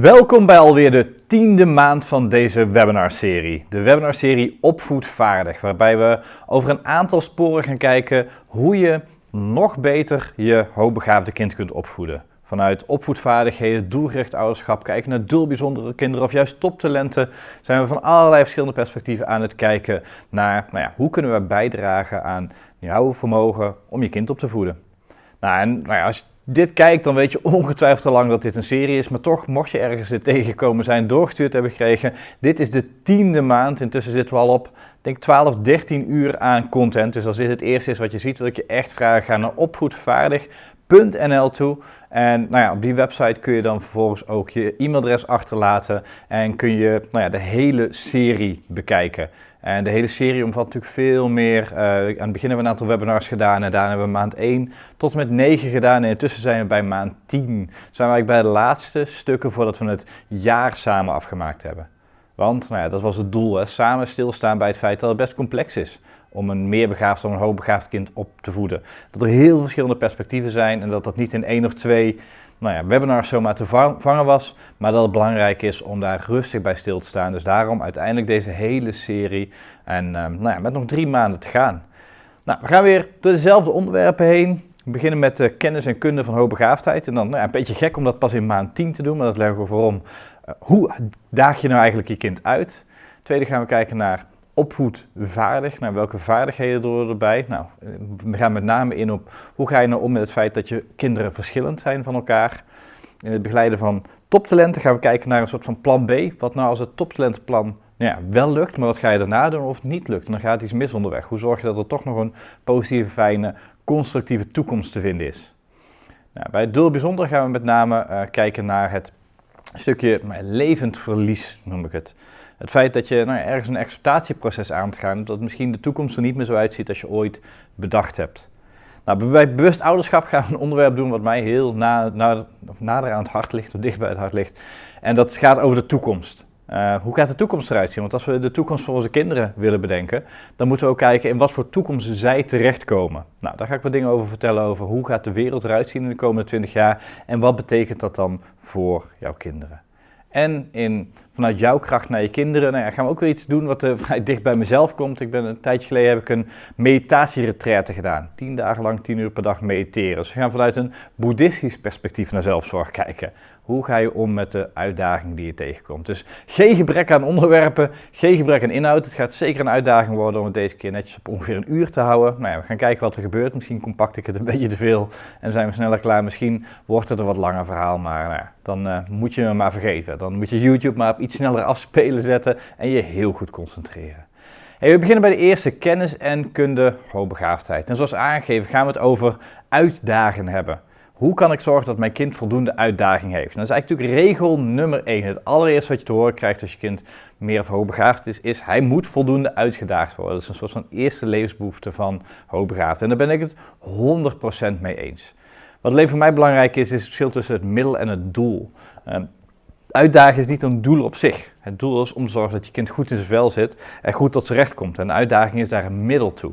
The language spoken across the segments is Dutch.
Welkom bij alweer de tiende maand van deze webinarserie. De webinarserie Opvoedvaardig, waarbij we over een aantal sporen gaan kijken hoe je nog beter je hoogbegaafde kind kunt opvoeden. Vanuit opvoedvaardigheden, doelgericht ouderschap, kijken naar doelbijzondere kinderen of juist toptalenten, zijn we van allerlei verschillende perspectieven aan het kijken naar nou ja, hoe kunnen we bijdragen aan jouw vermogen om je kind op te voeden. Nou, en nou ja, als dit kijkt, dan weet je ongetwijfeld al lang dat dit een serie is. Maar toch, mocht je ergens dit tegengekomen zijn, doorgestuurd hebben gekregen. Dit is de tiende maand. Intussen zitten we al op, denk 12, 13 uur aan content. Dus als dit het eerste is wat je ziet, wil ik je echt vragen, ga naar opvoedvaardig.nl toe. En nou ja, op die website kun je dan vervolgens ook je e-mailadres achterlaten en kun je nou ja, de hele serie bekijken. En de hele serie omvat natuurlijk veel meer. Uh, aan het begin hebben we een aantal webinars gedaan en daarna hebben we maand 1 tot en met 9 gedaan. En intussen zijn we bij maand 10. Zijn we eigenlijk bij de laatste stukken voordat we het jaar samen afgemaakt hebben. Want nou ja, dat was het doel, hè? samen stilstaan bij het feit dat het best complex is om een meerbegaafd of een hoogbegaafd kind op te voeden. Dat er heel verschillende perspectieven zijn en dat dat niet in één of twee nou ja, webinars zomaar te vangen was, maar dat het belangrijk is om daar rustig bij stil te staan. Dus daarom uiteindelijk deze hele serie en um, nou ja, met nog drie maanden te gaan. Nou, we gaan weer door dezelfde onderwerpen heen. We beginnen met de kennis en kunde van hoogbegaafdheid. En dan nou een beetje gek om dat pas in maand 10 te doen, maar dat leggen we voorom. Uh, hoe daag je nou eigenlijk je kind uit? Tweede gaan we kijken naar opvoedvaardig. Nou, welke vaardigheden door erbij? Nou, we gaan met name in op hoe ga je nou om met het feit dat je kinderen verschillend zijn van elkaar. In het begeleiden van toptalenten gaan we kijken naar een soort van plan B. Wat nou als het toptalentenplan nou ja, wel lukt, maar wat ga je daarna doen of niet lukt? En dan gaat iets mis onderweg. Hoe zorg je dat er toch nog een positieve, fijne, constructieve toekomst te vinden is? Nou, bij het doel bijzonder gaan we met name uh, kijken naar het stukje levend verlies, noem ik het. Het feit dat je nou, ergens een acceptatieproces aan te gaan, dat misschien de toekomst er niet meer zo uitziet als je ooit bedacht hebt. Nou, bij bewust ouderschap gaan we een onderwerp doen wat mij heel na, na, nader aan het hart ligt, of dicht bij het hart ligt. En dat gaat over de toekomst. Uh, hoe gaat de toekomst eruit zien? Want als we de toekomst voor onze kinderen willen bedenken, dan moeten we ook kijken in wat voor toekomst zij terechtkomen. Nou, daar ga ik wat dingen over vertellen over hoe gaat de wereld eruit zien in de komende 20 jaar en wat betekent dat dan voor jouw kinderen. En in, vanuit jouw kracht naar je kinderen, nou ja, gaan we ook weer iets doen wat uh, vrij dicht bij mezelf komt. Ik ben een tijdje geleden heb ik een meditatieretraite gedaan. Tien dagen lang, tien uur per dag mediteren. Dus we gaan vanuit een boeddhistisch perspectief naar zelfzorg kijken. Hoe ga je om met de uitdaging die je tegenkomt? Dus geen gebrek aan onderwerpen, geen gebrek aan inhoud. Het gaat zeker een uitdaging worden om het deze keer netjes op ongeveer een uur te houden. Nou ja, we gaan kijken wat er gebeurt. Misschien compact ik het een beetje te veel en zijn we sneller klaar. Misschien wordt het een wat langer verhaal, maar nou ja, dan uh, moet je me maar vergeten. Dan moet je YouTube maar op iets sneller afspelen zetten en je heel goed concentreren. We beginnen bij de eerste kennis en kunde hoogbegaafdheid. En zoals aangegeven gaan we het over uitdagen hebben. Hoe kan ik zorgen dat mijn kind voldoende uitdaging heeft? dat is eigenlijk natuurlijk regel nummer 1. Het allereerste wat je te horen krijgt als je kind meer of hoogbegaafd is, is hij moet voldoende uitgedaagd worden. Dat is een soort van eerste levensbehoefte van hoogbegaafd. En daar ben ik het 100% mee eens. Wat alleen voor mij belangrijk is, is het verschil tussen het middel en het doel. Uh, uitdagen is niet een doel op zich. Het doel is om te zorgen dat je kind goed in zijn vel zit en goed tot zijn recht komt. En de uitdaging is daar een middel toe.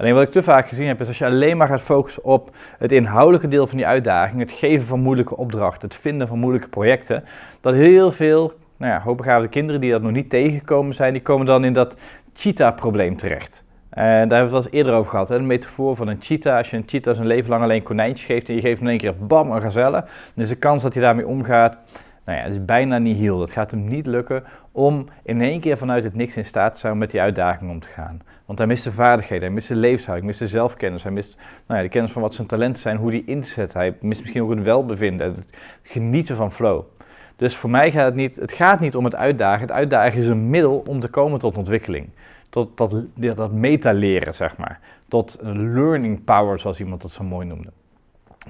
Alleen wat ik te vaak gezien heb, is als je alleen maar gaat focussen op het inhoudelijke deel van die uitdaging, het geven van moeilijke opdrachten, het vinden van moeilijke projecten, dat heel veel nou ja, hoogbegaafde kinderen die dat nog niet tegengekomen zijn, die komen dan in dat cheetah-probleem terecht. En daar hebben we het wel eens eerder over gehad. Hè? De metafoor van een cheetah. Als je een cheetah zijn leven lang alleen konijntjes geeft en je geeft hem in één keer bam een gazelle, dan is de kans dat hij daarmee omgaat, nou het is bijna niet heel. Dat gaat hem niet lukken om in één keer vanuit het niks in staat te zijn om met die uitdaging om te gaan. Want hij mist de vaardigheden, hij mist de levenshouding, hij mist de zelfkennis, hij mist nou ja, de kennis van wat zijn talenten zijn, hoe die inzet. Hij mist misschien ook het welbevinden, het genieten van flow. Dus voor mij gaat het niet, het gaat niet om het uitdagen. Het uitdagen is een middel om te komen tot ontwikkeling. Tot dat, dat meta-leren, zeg maar. Tot learning power, zoals iemand dat zo mooi noemde.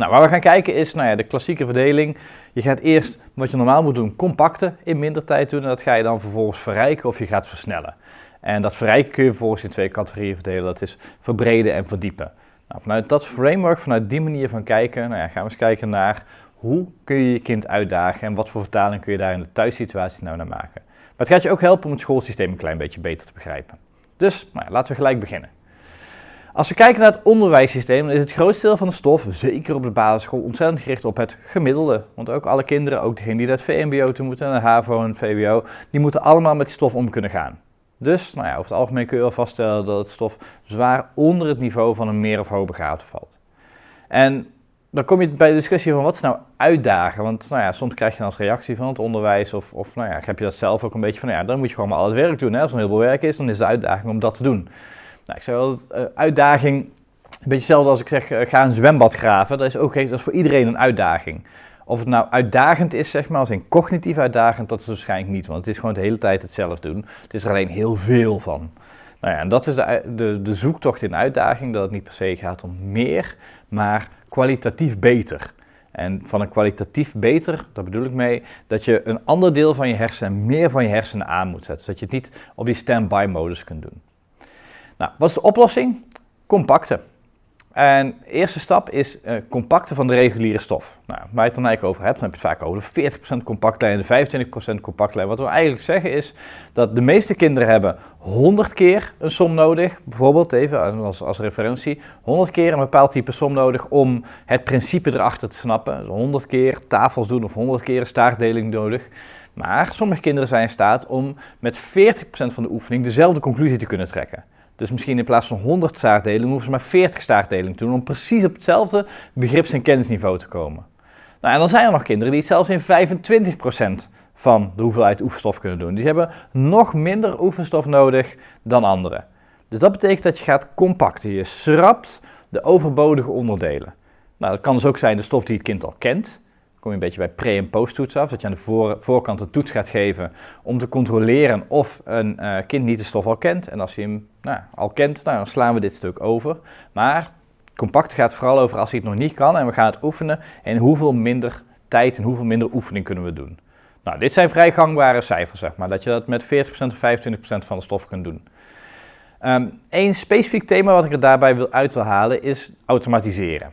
Nou, waar we gaan kijken is nou ja, de klassieke verdeling. Je gaat eerst wat je normaal moet doen, compacten in minder tijd doen. En dat ga je dan vervolgens verrijken of je gaat versnellen. En dat verrijken kun je vervolgens in twee categorieën verdelen. Dat is verbreden en verdiepen. Nou, vanuit dat framework, vanuit die manier van kijken, nou ja, gaan we eens kijken naar hoe kun je je kind uitdagen en wat voor vertaling kun je daar in de thuissituatie nou naar maken. Maar het gaat je ook helpen om het schoolsysteem een klein beetje beter te begrijpen. Dus nou ja, laten we gelijk beginnen. Als we kijken naar het onderwijssysteem, dan is het grootste deel van de stof, zeker op de basisschool, ontzettend gericht op het gemiddelde. Want ook alle kinderen, ook degenen die naar het VMBO toe moeten, naar HAVO en VWO, die moeten allemaal met die stof om kunnen gaan. Dus nou ja, over het algemeen kun je wel vaststellen dat het stof zwaar onder het niveau van een meer of hoogbegaafde valt. En dan kom je bij de discussie van wat is nou uitdagen? Want nou ja, soms krijg je dan als reactie van het onderwijs of, of nou ja, heb je dat zelf ook een beetje van, nou ja, dan moet je gewoon maar al het werk doen. Hè? Als er heel veel werk is, dan is de uitdaging om dat te doen. Nou, ik wel, uh, uitdaging, een beetje hetzelfde als ik zeg, uh, ga een zwembad graven. Dat is ook dat is voor iedereen een uitdaging. Of het nou uitdagend is, zeg maar, als in cognitief uitdagend, dat is waarschijnlijk niet. Want het is gewoon de hele tijd hetzelfde doen. Het is er alleen heel veel van. Nou ja, en dat is de, de, de zoektocht in uitdaging, dat het niet per se gaat om meer, maar kwalitatief beter. En van een kwalitatief beter, daar bedoel ik mee, dat je een ander deel van je hersenen, meer van je hersenen aan moet zetten. Zodat je het niet op die stand-by modus kunt doen. Nou, wat is de oplossing? Compacten. En de eerste stap is uh, compacten van de reguliere stof. Nou, waar je het dan eigenlijk over hebt, dan heb je het vaak over de 40% compactlijn en de 25% compactlijn. Wat we eigenlijk zeggen is dat de meeste kinderen hebben 100 keer een som nodig, bijvoorbeeld even als, als referentie, 100 keer een bepaald type som nodig om het principe erachter te snappen. Dus 100 keer tafels doen of 100 keer een staartdeling nodig. Maar sommige kinderen zijn in staat om met 40% van de oefening dezelfde conclusie te kunnen trekken. Dus misschien in plaats van 100 staartdelingen hoeven ze maar 40 staartdelingen te doen om precies op hetzelfde begrips- en kennisniveau te komen. Nou, en dan zijn er nog kinderen die het zelfs in 25% van de hoeveelheid oefenstof kunnen doen. Die hebben nog minder oefenstof nodig dan anderen. Dus dat betekent dat je gaat compacten. Je schrapt de overbodige onderdelen. Nou, dat kan dus ook zijn de stof die het kind al kent kom je een beetje bij pre- en post-toets af. Dat je aan de voorkant een toets gaat geven om te controleren of een uh, kind niet de stof al kent. En als hij hem nou, al kent, nou, dan slaan we dit stuk over. Maar compact gaat vooral over als hij het nog niet kan en we gaan het oefenen. En hoeveel minder tijd en hoeveel minder oefening kunnen we doen. Nou, dit zijn vrij gangbare cijfers, zeg maar. Dat je dat met 40% of 25% van de stof kunt doen. Eén specifiek thema wat ik er daarbij wil uit wil halen is automatiseren.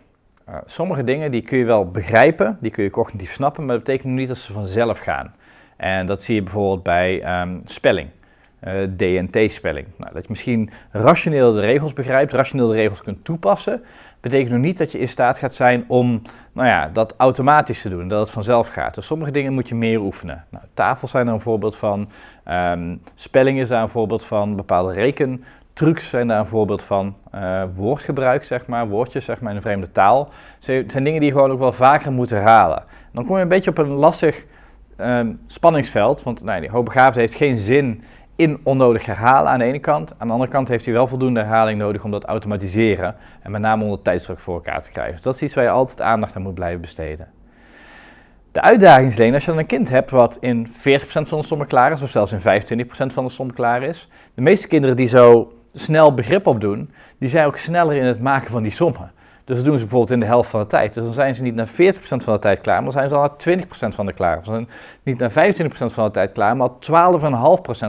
Uh, sommige dingen die kun je wel begrijpen, die kun je cognitief snappen, maar dat betekent niet dat ze vanzelf gaan. En dat zie je bijvoorbeeld bij um, spelling, eh, DNT-spelling. Nou, dat je misschien rationeel de regels begrijpt, rationeel de regels kunt toepassen, betekent nog niet dat je in staat gaat zijn om nou ja, dat automatisch te doen, dat het vanzelf gaat. Dus sommige dingen moet je meer oefenen. Nou, tafels zijn er een voorbeeld van, um, spelling is daar een voorbeeld van, bepaalde reken trucs zijn daar een voorbeeld van. Uh, woordgebruik, zeg maar, woordjes zeg maar, in een vreemde taal. Het zijn dingen die je gewoon ook wel vaker moet herhalen. Dan kom je een beetje op een lastig um, spanningsveld, want nou, die hoogbegaafde heeft geen zin in onnodig herhalen aan de ene kant. Aan de andere kant heeft hij wel voldoende herhaling nodig om dat automatiseren en met name onder tijdsdruk voor elkaar te krijgen. Dus dat is iets waar je altijd aandacht aan moet blijven besteden. De uitdaging is alleen als je dan een kind hebt wat in 40% van de sommen klaar is, of zelfs in 25% van de sommen klaar is. De meeste kinderen die zo snel begrip op doen, die zijn ook sneller in het maken van die sommen. Dus dat doen ze bijvoorbeeld in de helft van de tijd. Dus dan zijn ze niet naar 40% van de tijd klaar, maar dan zijn ze al naar 20% van de klaar. Ze zijn niet naar 25% van de tijd klaar, maar 12,5%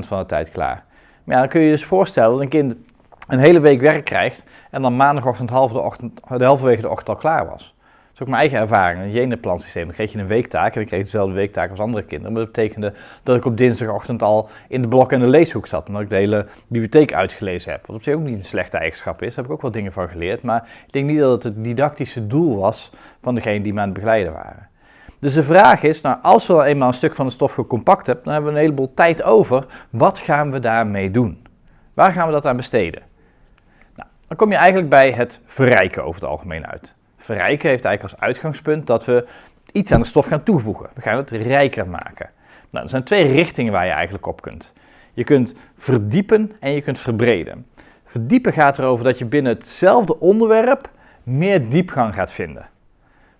van de tijd klaar. Maar ja, dan kun je je dus voorstellen dat een kind een hele week werk krijgt en dan maandagochtend half de, ochtend, de halverwege de ochtend al klaar was is ook mijn eigen ervaring. Een jenenplansysteem. Dan kreeg je een weektaak en ik kreeg dezelfde weektaak als andere kinderen. Maar dat betekende dat ik op dinsdagochtend al in de blok en de leeshoek zat. Omdat ik de hele bibliotheek uitgelezen heb. Wat op zich ook niet een slechte eigenschap is. Daar heb ik ook wel dingen van geleerd. Maar ik denk niet dat het het didactische doel was van degene die me aan het begeleiden waren. Dus de vraag is, nou, als we al eenmaal een stuk van de stof gecompact hebben, dan hebben we een heleboel tijd over. Wat gaan we daarmee doen? Waar gaan we dat aan besteden? Nou, dan kom je eigenlijk bij het verrijken over het algemeen uit verrijken heeft eigenlijk als uitgangspunt dat we iets aan de stof gaan toevoegen. We gaan het rijker maken. Nou, er zijn twee richtingen waar je eigenlijk op kunt. Je kunt verdiepen en je kunt verbreden. Verdiepen gaat erover dat je binnen hetzelfde onderwerp meer diepgang gaat vinden.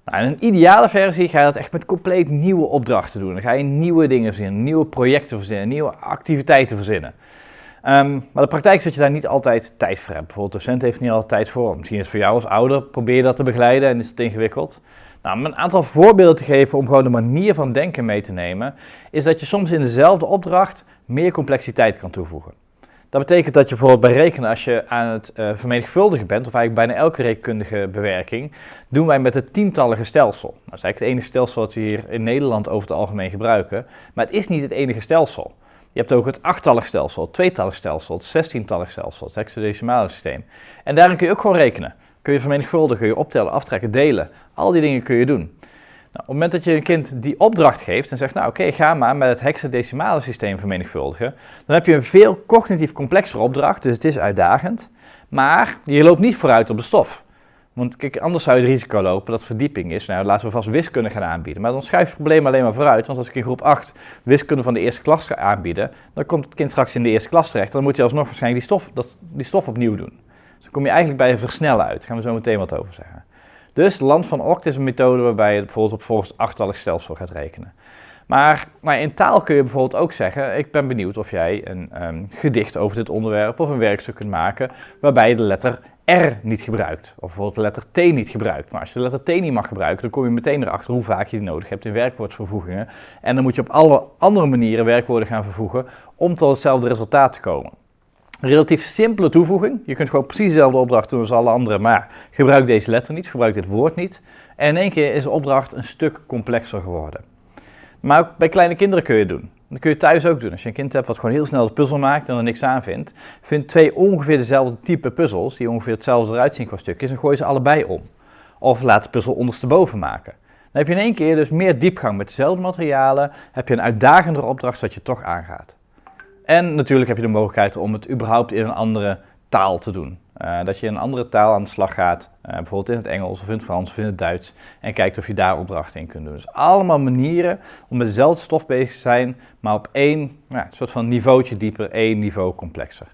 Nou, in een ideale versie ga je dat echt met compleet nieuwe opdrachten doen. Dan ga je nieuwe dingen verzinnen, nieuwe projecten verzinnen, nieuwe activiteiten verzinnen. Um, maar de praktijk is dat je daar niet altijd tijd voor hebt. Bijvoorbeeld, docent heeft niet altijd tijd voor. Misschien is het voor jou als ouder, probeer dat te begeleiden en is het ingewikkeld. Nou, om een aantal voorbeelden te geven om gewoon de manier van denken mee te nemen, is dat je soms in dezelfde opdracht meer complexiteit kan toevoegen. Dat betekent dat je bijvoorbeeld bij rekenen, als je aan het uh, vermenigvuldigen bent, of eigenlijk bijna elke rekenkundige bewerking, doen wij met het tientallige stelsel. Dat is eigenlijk het enige stelsel dat we hier in Nederland over het algemeen gebruiken, maar het is niet het enige stelsel. Je hebt ook het achttallig stelsel, het tweetallig stelsel, het zestientallig stelsel, het hexadecimale systeem. En daarin kun je ook gewoon rekenen. Kun je vermenigvuldigen, kun je optellen, aftrekken, delen. Al die dingen kun je doen. Nou, op het moment dat je een kind die opdracht geeft en zegt, nou oké, ga maar met het hexadecimale systeem vermenigvuldigen, dan heb je een veel cognitief complexere opdracht, dus het is uitdagend, maar je loopt niet vooruit op de stof. Want kijk, anders zou je het risico lopen dat verdieping is. Nou, laten we vast wiskunde gaan aanbieden. Maar dan schuif je het probleem alleen maar vooruit. Want als ik in groep 8 wiskunde van de eerste klas ga aanbieden, dan komt het kind straks in de eerste klas terecht. Dan moet je alsnog waarschijnlijk die stof, dat, die stof opnieuw doen. Dus dan kom je eigenlijk bij versnellen uit. Daar gaan we zo meteen wat over zeggen. Dus Land van Oct is een methode waarbij je bijvoorbeeld op volgens achtallig stelsel gaat rekenen. Maar, in taal kun je bijvoorbeeld ook zeggen, ik ben benieuwd of jij een um, gedicht over dit onderwerp of een werkstuk kunt maken waarbij de letter R niet gebruikt. Of bijvoorbeeld de letter T niet gebruikt. Maar als je de letter T niet mag gebruiken, dan kom je meteen erachter hoe vaak je die nodig hebt in werkwoordvervoegingen. En dan moet je op alle andere manieren werkwoorden gaan vervoegen om tot hetzelfde resultaat te komen. Relatief simpele toevoeging. Je kunt gewoon precies dezelfde opdracht doen als alle anderen, maar gebruik deze letter niet, gebruik dit woord niet. En in één keer is de opdracht een stuk complexer geworden. Maar ook bij kleine kinderen kun je het doen. Dat kun je thuis ook doen. Als je een kind hebt wat gewoon heel snel de puzzel maakt en er niks aan vindt, vind twee ongeveer dezelfde type puzzels, die ongeveer hetzelfde eruit zien qua stukjes, en gooi ze allebei om. Of laat de puzzel ondersteboven maken. Dan heb je in één keer dus meer diepgang met dezelfde materialen, heb je een uitdagendere opdracht dat je toch aangaat. En natuurlijk heb je de mogelijkheid om het überhaupt in een andere taal te doen. Uh, dat je in een andere taal aan de slag gaat, uh, bijvoorbeeld in het Engels of in het Frans of in het Duits, en kijkt of je daar opdrachten in kunt doen. Dus allemaal manieren om met dezelfde stof bezig te zijn, maar op één nou, soort van niveautje dieper, één niveau complexer.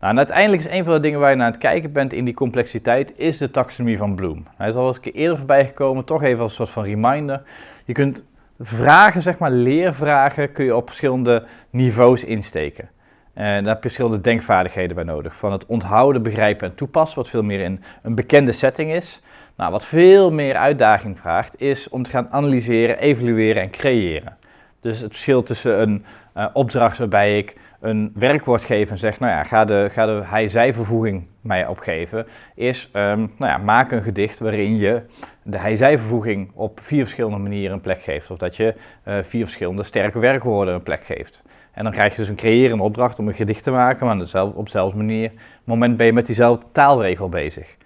Nou, en uiteindelijk is een van de dingen waar je naar het kijken bent in die complexiteit, is de taxonomie van Bloom. Hij is al eens een keer eerder voorbij gekomen, toch even als een soort van reminder. Je kunt vragen, zeg maar leervragen, kun je op verschillende niveaus insteken. En daar heb je verschillende denkvaardigheden bij nodig. Van het onthouden, begrijpen en toepassen, wat veel meer in een bekende setting is. Nou, wat veel meer uitdaging vraagt, is om te gaan analyseren, evalueren en creëren. Dus het verschil tussen een uh, opdracht waarbij ik een werkwoord geef en zeg, nou ja, ga de, ga de hij-zij-vervoeging mij opgeven, is, um, nou ja, maak een gedicht waarin je de hij-zij-vervoeging op vier verschillende manieren een plek geeft. Of dat je uh, vier verschillende sterke werkwoorden een plek geeft. En dan krijg je dus een creërende opdracht om een gedicht te maken, maar op dezelfde manier, moment ben je met diezelfde taalregel bezig.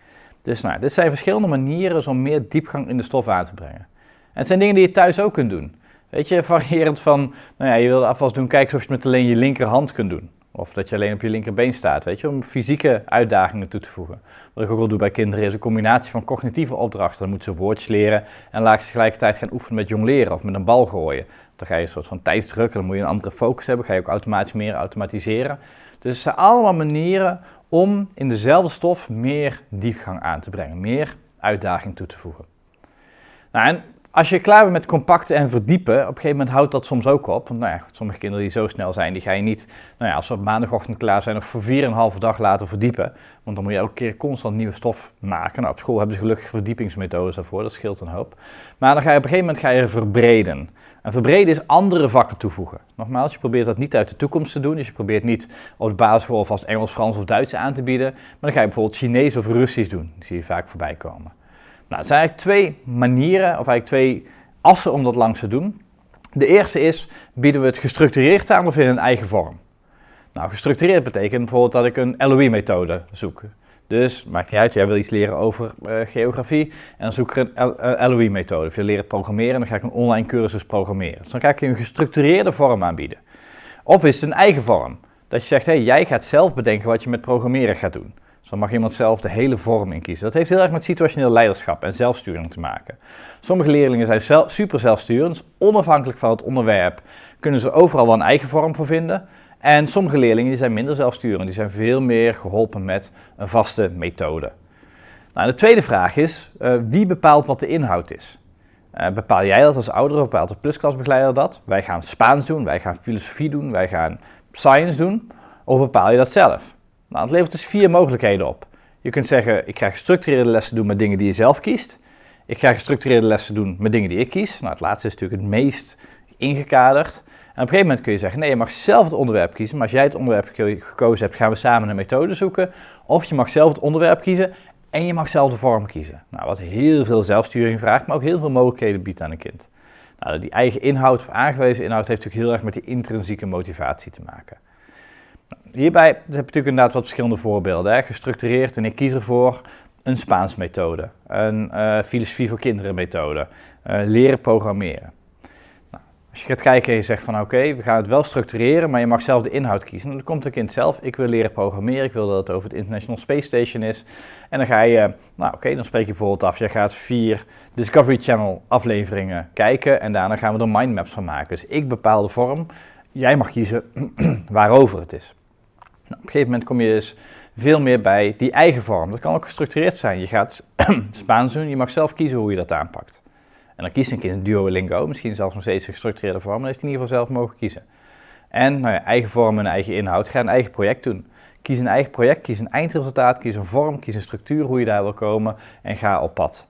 Dus nou, dit zijn verschillende manieren om meer diepgang in de stof aan te brengen. En het zijn dingen die je thuis ook kunt doen. Weet je, variërend van, nou ja, je wil afwas doen, kijk of je het met alleen je linkerhand kunt doen. Of dat je alleen op je linkerbeen staat, weet je, om fysieke uitdagingen toe te voegen. Wat ik ook wel doe bij kinderen is een combinatie van cognitieve opdrachten. Dan moeten ze woordjes leren en laat ze tegelijkertijd gaan oefenen met jongleren of met een bal gooien. Dan ga je een soort van tijdsdruk, dan moet je een andere focus hebben, ga je ook automatisch meer automatiseren. Dus het zijn allemaal manieren om in dezelfde stof meer diepgang aan te brengen, meer uitdaging toe te voegen. Nou, en als je klaar bent met compacten en verdiepen, op een gegeven moment houdt dat soms ook op. Want nou ja, sommige kinderen die zo snel zijn, die ga je niet, nou ja, als ze op maandagochtend klaar zijn, nog voor 4,5 dag laten verdiepen. Want dan moet je elke keer constant nieuwe stof maken. Nou, op school hebben ze gelukkig verdiepingsmethodes daarvoor, dat scheelt een hoop. Maar dan ga je op een gegeven moment ga je verbreden. En verbreden is andere vakken toevoegen. Nogmaals, je probeert dat niet uit de toekomst te doen. Dus je probeert niet op de basisschool vast Engels, Frans of Duits aan te bieden. Maar dan ga je bijvoorbeeld Chinees of Russisch doen. Die zie je vaak voorbij komen. Nou, zijn eigenlijk twee manieren, of eigenlijk twee assen om dat langs te doen. De eerste is, bieden we het gestructureerd aan of in een eigen vorm? Nou, gestructureerd betekent bijvoorbeeld dat ik een LOE-methode zoek. Dus, maakt niet uit, jij wil iets leren over uh, geografie en dan zoek ik een LOE-methode. Of je leren programmeren, dan ga ik een online cursus programmeren. Dus dan ga ik je een gestructureerde vorm aanbieden. Of is het een eigen vorm? Dat je zegt, hey, jij gaat zelf bedenken wat je met programmeren gaat doen. Dus dan mag iemand zelf de hele vorm in kiezen. Dat heeft heel erg met situationeel leiderschap en zelfsturing te maken. Sommige leerlingen zijn zelf, super zelfsturend, onafhankelijk van het onderwerp kunnen ze overal wel een eigen vorm voor vinden. En sommige leerlingen die zijn minder zelfsturend, die zijn veel meer geholpen met een vaste methode. Nou, de tweede vraag is, uh, wie bepaalt wat de inhoud is? Uh, bepaal jij dat als ouder of bepaalt de plusklasbegeleider dat? Wij gaan Spaans doen, wij gaan filosofie doen, wij gaan science doen. Of bepaal je dat zelf? Nou, het levert dus vier mogelijkheden op. Je kunt zeggen, ik ga gestructureerde lessen doen met dingen die je zelf kiest. Ik ga gestructureerde lessen doen met dingen die ik kies. Nou, het laatste is natuurlijk het meest ingekaderd. Op een gegeven moment kun je zeggen, nee, je mag zelf het onderwerp kiezen. Maar als jij het onderwerp gekozen hebt, gaan we samen een methode zoeken. Of je mag zelf het onderwerp kiezen en je mag zelf de vorm kiezen. Nou, wat heel veel zelfsturing vraagt, maar ook heel veel mogelijkheden biedt aan een kind. Nou, die eigen inhoud of aangewezen inhoud heeft natuurlijk heel erg met die intrinsieke motivatie te maken. Hierbij heb je natuurlijk inderdaad wat verschillende voorbeelden. Hè. Gestructureerd en ik kies ervoor een Spaans methode, een uh, filosofie voor kinderen methode, uh, leren programmeren. Als je gaat kijken en je zegt van oké, we gaan het wel structureren, maar je mag zelf de inhoud kiezen. Dan komt het kind zelf, ik wil leren programmeren, ik wil dat het over het International Space Station is. En dan ga je, nou oké, dan spreek je bijvoorbeeld af, je gaat vier Discovery Channel afleveringen kijken en daarna gaan we er mindmaps van maken. Dus ik bepaal de vorm, jij mag kiezen waarover het is. Nou, op een gegeven moment kom je dus veel meer bij die eigen vorm. Dat kan ook gestructureerd zijn. Je gaat Spaans doen, je mag zelf kiezen hoe je dat aanpakt. En dan kiest een kind Duolingo, misschien zelfs nog steeds gestructureerde vorm, dan heeft hij in ieder geval zelf mogen kiezen. En nou ja, eigen vorm en eigen inhoud, ga een eigen project doen. Kies een eigen project, kies een eindresultaat, kies een vorm, kies een structuur hoe je daar wil komen en ga op pad.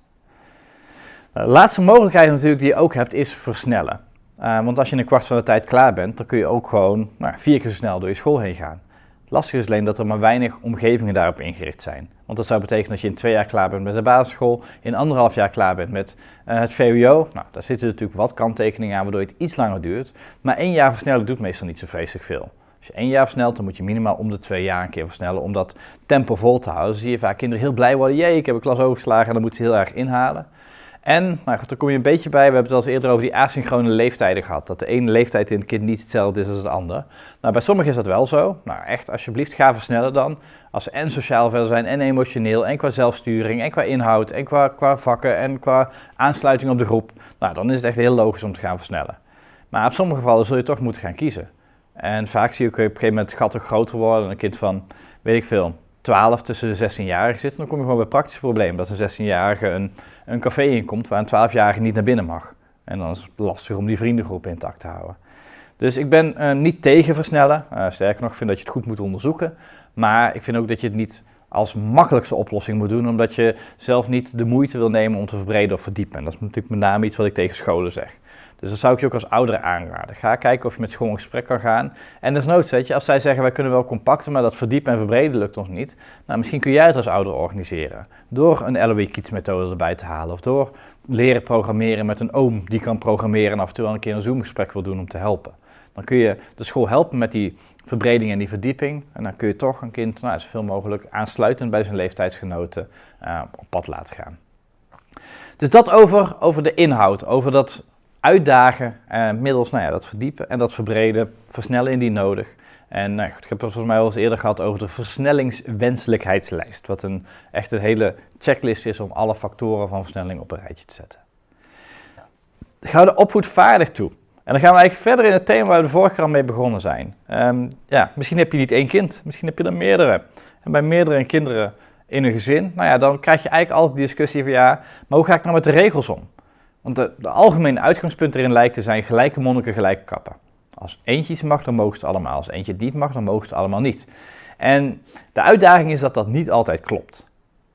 De laatste mogelijkheid natuurlijk die je ook hebt is versnellen. Uh, want als je in een kwart van de tijd klaar bent, dan kun je ook gewoon nou, vier keer zo snel door je school heen gaan. Lastig is alleen dat er maar weinig omgevingen daarop ingericht zijn. Want dat zou betekenen dat je in twee jaar klaar bent met de basisschool, in anderhalf jaar klaar bent met uh, het VWO. Nou, daar zitten natuurlijk wat kanttekeningen aan, waardoor het iets langer duurt. Maar één jaar versnellen doet meestal niet zo vreselijk veel. Als je één jaar versnelt, dan moet je minimaal om de twee jaar een keer versnellen om dat tempo vol te houden. Dan zie je vaak kinderen heel blij worden. Jee, ik heb een klas overgeslagen en dan moeten ze heel erg inhalen. En, nou goed, daar kom je een beetje bij, we hebben het al eens eerder over die asynchrone leeftijden gehad. Dat de ene leeftijd in het kind niet hetzelfde is als de andere. Nou, bij sommigen is dat wel zo. Nou, echt, alsjeblieft, ga versnellen dan. Als ze en sociaal verder zijn, en emotioneel, en qua zelfsturing, en qua inhoud, en qua, qua vakken, en qua aansluiting op de groep. Nou, dan is het echt heel logisch om te gaan versnellen. Maar op sommige gevallen zul je toch moeten gaan kiezen. En vaak zie je op een gegeven moment het gat ook groter worden. Een kind van, weet ik veel, 12 tussen de 16-jarigen zit. Dan kom je gewoon bij praktisch probleem. Dat een 16-jarige een, een café inkomt waar een 12-jarige niet naar binnen mag. En dan is het lastig om die vriendengroep intact te houden. Dus ik ben uh, niet tegen versnellen. Uh, sterker nog, ik vind dat je het goed moet onderzoeken. Maar ik vind ook dat je het niet als makkelijkste oplossing moet doen, omdat je zelf niet de moeite wil nemen om te verbreden of verdiepen. En dat is natuurlijk met name iets wat ik tegen scholen zeg. Dus dat zou ik je ook als ouder aanraden. Ga kijken of je met school in gesprek kan gaan. En desnoods, weet je, als zij zeggen wij kunnen wel compacten, maar dat verdiepen en verbreden lukt ons niet. Nou, misschien kun jij het als ouder organiseren. Door een LOE Kids methode erbij te halen. Of door leren programmeren met een oom die kan programmeren en af en toe wel een keer een Zoom gesprek wil doen om te helpen. Dan kun je de school helpen met die verbreding en die verdieping. En dan kun je toch een kind nou, zoveel mogelijk aansluitend bij zijn leeftijdsgenoten uh, op pad laten gaan. Dus dat over, over de inhoud, over dat uitdagen uh, middels nou ja, dat verdiepen en dat verbreden, versnellen indien nodig. En nou, ik heb het volgens mij al eens eerder gehad over de versnellingswenselijkheidslijst, wat een echt een hele checklist is om alle factoren van versnelling op een rijtje te zetten. Ga de opvoedvaardig toe. En dan gaan we eigenlijk verder in het thema waar we de vorige keer al mee begonnen zijn. Um, ja, misschien heb je niet één kind, misschien heb je er meerdere. En bij meerdere kinderen in een gezin, nou ja, dan krijg je eigenlijk altijd die discussie van ja, maar hoe ga ik nou met de regels om? Want de, algemene uitgangspunt erin lijkt te zijn gelijke monniken, gelijke kappen. Als eentje iets mag, dan mogen ze allemaal. Als eentje het niet mag, dan mogen ze allemaal niet. En de uitdaging is dat dat niet altijd klopt.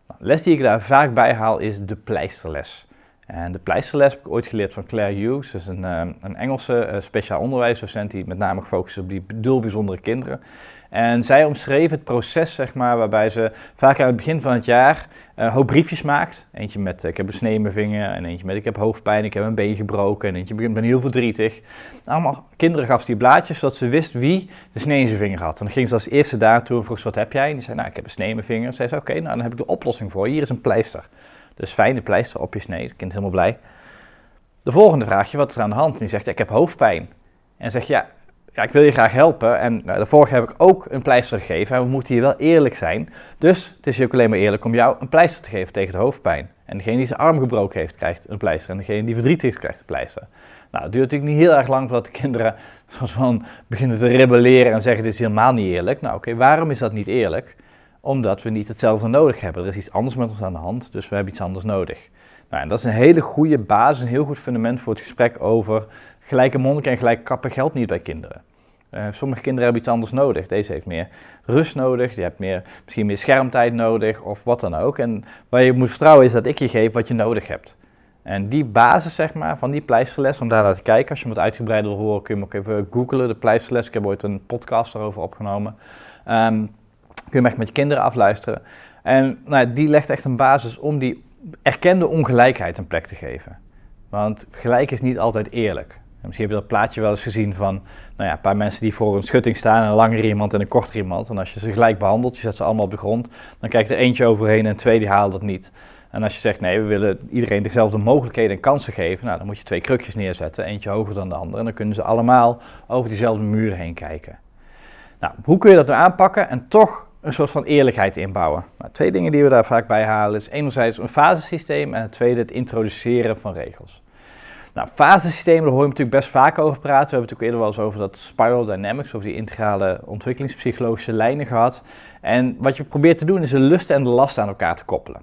Nou, les die ik daar vaak bij haal is de pleisterles. En de pleisterles heb ik ooit geleerd van Claire Hughes, dus een, eh, een Engelse uh, speciaal onderwijsdocent die met name gefocust is op die heel bijzondere kinderen. En zij omschreef het proces, zeg maar, waarbij ze vaak aan het begin van het jaar uh, hoop briefjes maakt. Eentje met ik heb een snee in mijn vinger, en eentje met ik heb hoofdpijn, ik heb een been gebroken, en eentje begint ben heel verdrietig. Allemaal kinderen gaf die blaadjes, zodat ze wist wie de snee in zijn vinger had. En dan ging ze als eerste daartoe en vroeg ze, wat heb jij? En die zei, nou, ik heb een snee in mijn vinger. En zei ze, oké, nou, dan heb ik de oplossing voor Hier is een pleister. Dus fijne pleister op je snee, kind helemaal blij. De volgende vraag je, wat is er aan de hand? En die zegt, ik heb hoofdpijn. En zegt, ja, ja, ik wil je graag helpen. En nou, de heb ik ook een pleister gegeven. En we moeten hier wel eerlijk zijn. Dus het is ook alleen maar eerlijk om jou een pleister te geven tegen de hoofdpijn. En degene die zijn arm gebroken heeft, krijgt een pleister. En degene die verdriet heeft, krijgt een pleister. Nou, het duurt natuurlijk niet heel erg lang voordat de kinderen van beginnen te rebelleren en zeggen dit is helemaal niet eerlijk. Nou oké, waarom is dat niet eerlijk? Omdat we niet hetzelfde nodig hebben. Er is iets anders met ons aan de hand, dus we hebben iets anders nodig. Nou, en dat is een hele goede basis, een heel goed fundament voor het gesprek over gelijke monniken en gelijke kappen geldt niet bij kinderen. Uh, sommige kinderen hebben iets anders nodig. Deze heeft meer rust nodig, die hebt meer, misschien meer schermtijd nodig of wat dan ook. En waar je moet vertrouwen is dat ik je geef wat je nodig hebt. En die basis zeg maar, van die pleisterles, om daar naar te kijken, als je wat uitgebreider wil horen, kun je hem ook even googlen, de pleisterles. Ik heb ooit een podcast erover opgenomen. Um, kun je hem echt met je kinderen afluisteren. En nou, die legt echt een basis om die erkende ongelijkheid een plek te geven. Want gelijk is niet altijd eerlijk. Misschien heb je dat plaatje wel eens gezien van nou ja, een paar mensen die voor een schutting staan, een langere iemand en een kortere iemand. En als je ze gelijk behandelt, je zet ze allemaal op de grond, dan kijkt er eentje overheen en twee die haalt dat niet. En als je zegt nee, we willen iedereen dezelfde mogelijkheden en kansen geven, nou, dan moet je twee krukjes neerzetten, eentje hoger dan de andere. En dan kunnen ze allemaal over diezelfde muren heen kijken. Nou, hoe kun je dat nou aanpakken en toch een soort van eerlijkheid inbouwen? Nou, twee dingen die we daar vaak bij halen is enerzijds een fasesysteem en het tweede het introduceren van regels. Nou, fasesystemen, daar hoor je natuurlijk best vaak over praten. We hebben het ook eerder wel eens over dat spiral dynamics, over die integrale ontwikkelingspsychologische lijnen gehad. En wat je probeert te doen is de lusten en de lasten aan elkaar te koppelen.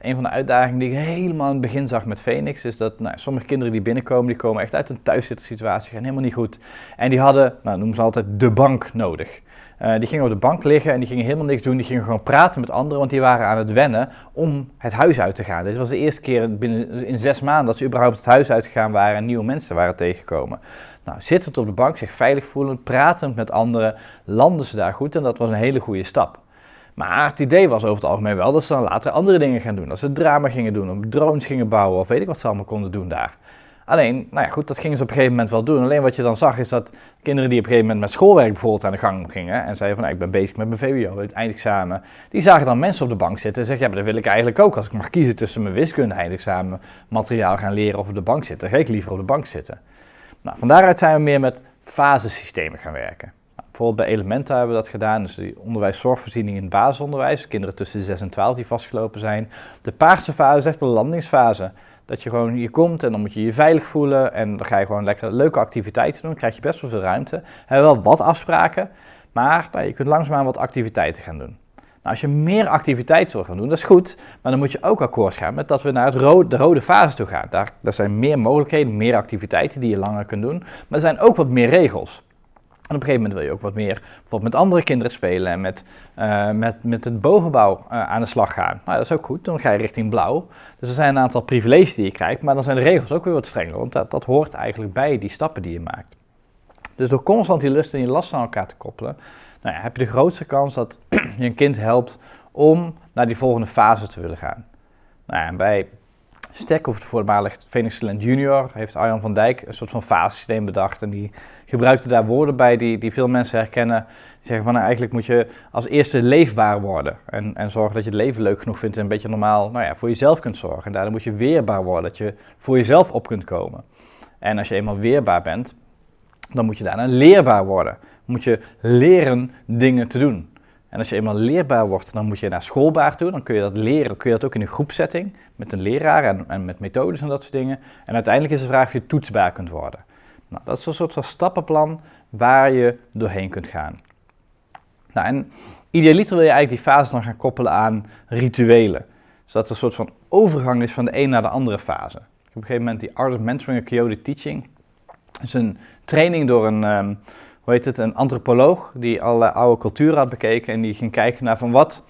Een van de uitdagingen die ik helemaal in het begin zag met Phoenix is dat nou, sommige kinderen die binnenkomen, die komen echt uit een thuiszittersituatie, gaan helemaal niet goed. En die hadden, nou noemen ze altijd, de bank nodig. Uh, die gingen op de bank liggen en die gingen helemaal niks doen. Die gingen gewoon praten met anderen, want die waren aan het wennen om het huis uit te gaan. Dit was de eerste keer binnen, in zes maanden dat ze überhaupt het huis uitgegaan waren en nieuwe mensen waren tegengekomen. Nou, zittend op de bank, zich veilig voelend, pratend met anderen, landen ze daar goed en dat was een hele goede stap. Maar het idee was over het algemeen wel dat ze dan later andere dingen gaan doen. Dat ze drama gingen doen, of drones gingen bouwen, of weet ik wat ze allemaal konden doen daar. Alleen, nou ja, goed, dat gingen ze op een gegeven moment wel doen. Alleen wat je dan zag is dat kinderen die op een gegeven moment met schoolwerk bijvoorbeeld aan de gang gingen en zeiden van, nou, ik ben bezig met mijn VWO, het eindexamen, die zagen dan mensen op de bank zitten en zeggen, ja, maar dat wil ik eigenlijk ook. Als ik mag kiezen tussen mijn wiskunde eindexamen materiaal gaan leren of op de bank zitten, ga ik liever op de bank zitten. Nou, van daaruit zijn we meer met fasesystemen gaan werken. Nou, bijvoorbeeld bij Elementa hebben we dat gedaan, dus die onderwijs-zorgvoorziening in het basisonderwijs, kinderen tussen 6 en 12 die vastgelopen zijn. De paarse fase is echt de landingsfase. Dat je gewoon hier komt en dan moet je je veilig voelen en dan ga je gewoon lekker leuke activiteiten doen. Dan krijg je best wel veel ruimte. We hebben wel wat afspraken, maar nou, je kunt langzaamaan wat activiteiten gaan doen. Nou, als je meer activiteiten wil gaan doen, dat is goed, maar dan moet je ook akkoord gaan met dat we naar het rode, de rode fase toe gaan. Daar, daar zijn meer mogelijkheden, meer activiteiten die je langer kunt doen, maar er zijn ook wat meer regels. Op een gegeven moment wil je ook wat meer bijvoorbeeld met andere kinderen spelen en met, uh, met, met het bovenbouw uh, aan de slag gaan. Nou, dat is ook goed, dan ga je richting blauw. Dus er zijn een aantal privileges die je krijgt, maar dan zijn de regels ook weer wat strenger, want dat, dat hoort eigenlijk bij die stappen die je maakt. Dus door constant die lust en die last aan elkaar te koppelen, nou ja, heb je de grootste kans dat je een kind helpt om naar die volgende fase te willen gaan. Nou ja, en bij Stek, of het voormalig Phoenix Talent Junior, heeft Arjan van Dijk een soort van fasesysteem bedacht. En die gebruikte daar woorden bij die, die veel mensen herkennen. Die zeggen van nou, eigenlijk moet je als eerste leefbaar worden. En, en zorgen dat je het leven leuk genoeg vindt en een beetje normaal nou ja, voor jezelf kunt zorgen. En daardoor moet je weerbaar worden, dat je voor jezelf op kunt komen. En als je eenmaal weerbaar bent, dan moet je daarna leerbaar worden. Moet je leren dingen te doen. En als je eenmaal leerbaar wordt, dan moet je naar schoolbaar toe. Dan kun je dat leren, kun je dat ook in een groepsetting met een leraar en, en met methodes en dat soort dingen. En uiteindelijk is de vraag of je toetsbaar kunt worden. Nou, dat is een soort van stappenplan waar je doorheen kunt gaan. Nou, en idealiter wil je eigenlijk die fase dan gaan koppelen aan rituelen. Zodat er een soort van overgang is van de een naar de andere fase. Op een gegeven moment die Art of Mentoring en Coyote Teaching. Dat is een training door een, um, hoe heet het, een antropoloog die alle oude culturen had bekeken en die ging kijken naar van wat,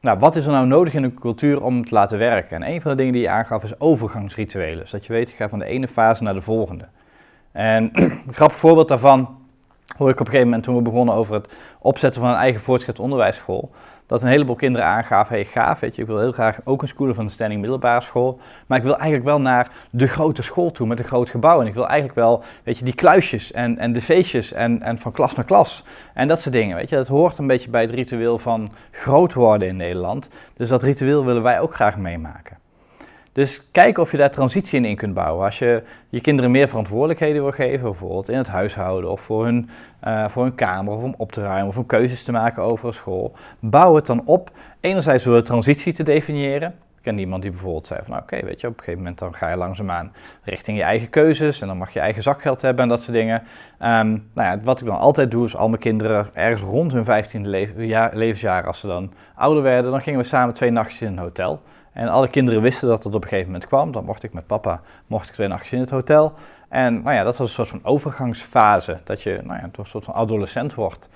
nou, wat is er nou nodig in een cultuur om te laten werken. En een van de dingen die je aangaf is overgangsrituelen. Dus dat je weet, ik ga van de ene fase naar de volgende. En een grappig voorbeeld daarvan hoor ik op een gegeven moment toen we begonnen over het opzetten van een eigen voortgezet onderwijsschool. Dat een heleboel kinderen aangaven, hey gaaf, weet je, ik wil heel graag ook een school van de standing middelbare school. Maar ik wil eigenlijk wel naar de grote school toe met een groot gebouw. En ik wil eigenlijk wel, weet je, die kluisjes en, en de feestjes en, en van klas naar klas. En dat soort dingen, weet je. Dat hoort een beetje bij het ritueel van groot worden in Nederland. Dus dat ritueel willen wij ook graag meemaken. Dus kijk of je daar transitie in, kunt bouwen. Als je je kinderen meer verantwoordelijkheden wil geven, bijvoorbeeld in het huishouden of voor hun, uh, voor hun kamer of om op te ruimen of om keuzes te maken over een school, bouw het dan op. Enerzijds door de transitie te definiëren. Ik ken iemand die bijvoorbeeld zei van nou, oké, weet je, op een gegeven moment dan ga je langzaamaan richting je eigen keuzes en dan mag je eigen zakgeld hebben en dat soort dingen. Um, nou ja, wat ik dan altijd doe is al mijn kinderen ergens rond hun 15e levensjaar, als ze dan ouder werden, dan gingen we samen twee nachtjes in een hotel. En alle kinderen wisten dat het op een gegeven moment kwam. Dan mocht ik met papa, mocht ik twee nachtjes in het hotel. En nou ja, dat was een soort van overgangsfase, dat je nou ja, een soort van adolescent wordt.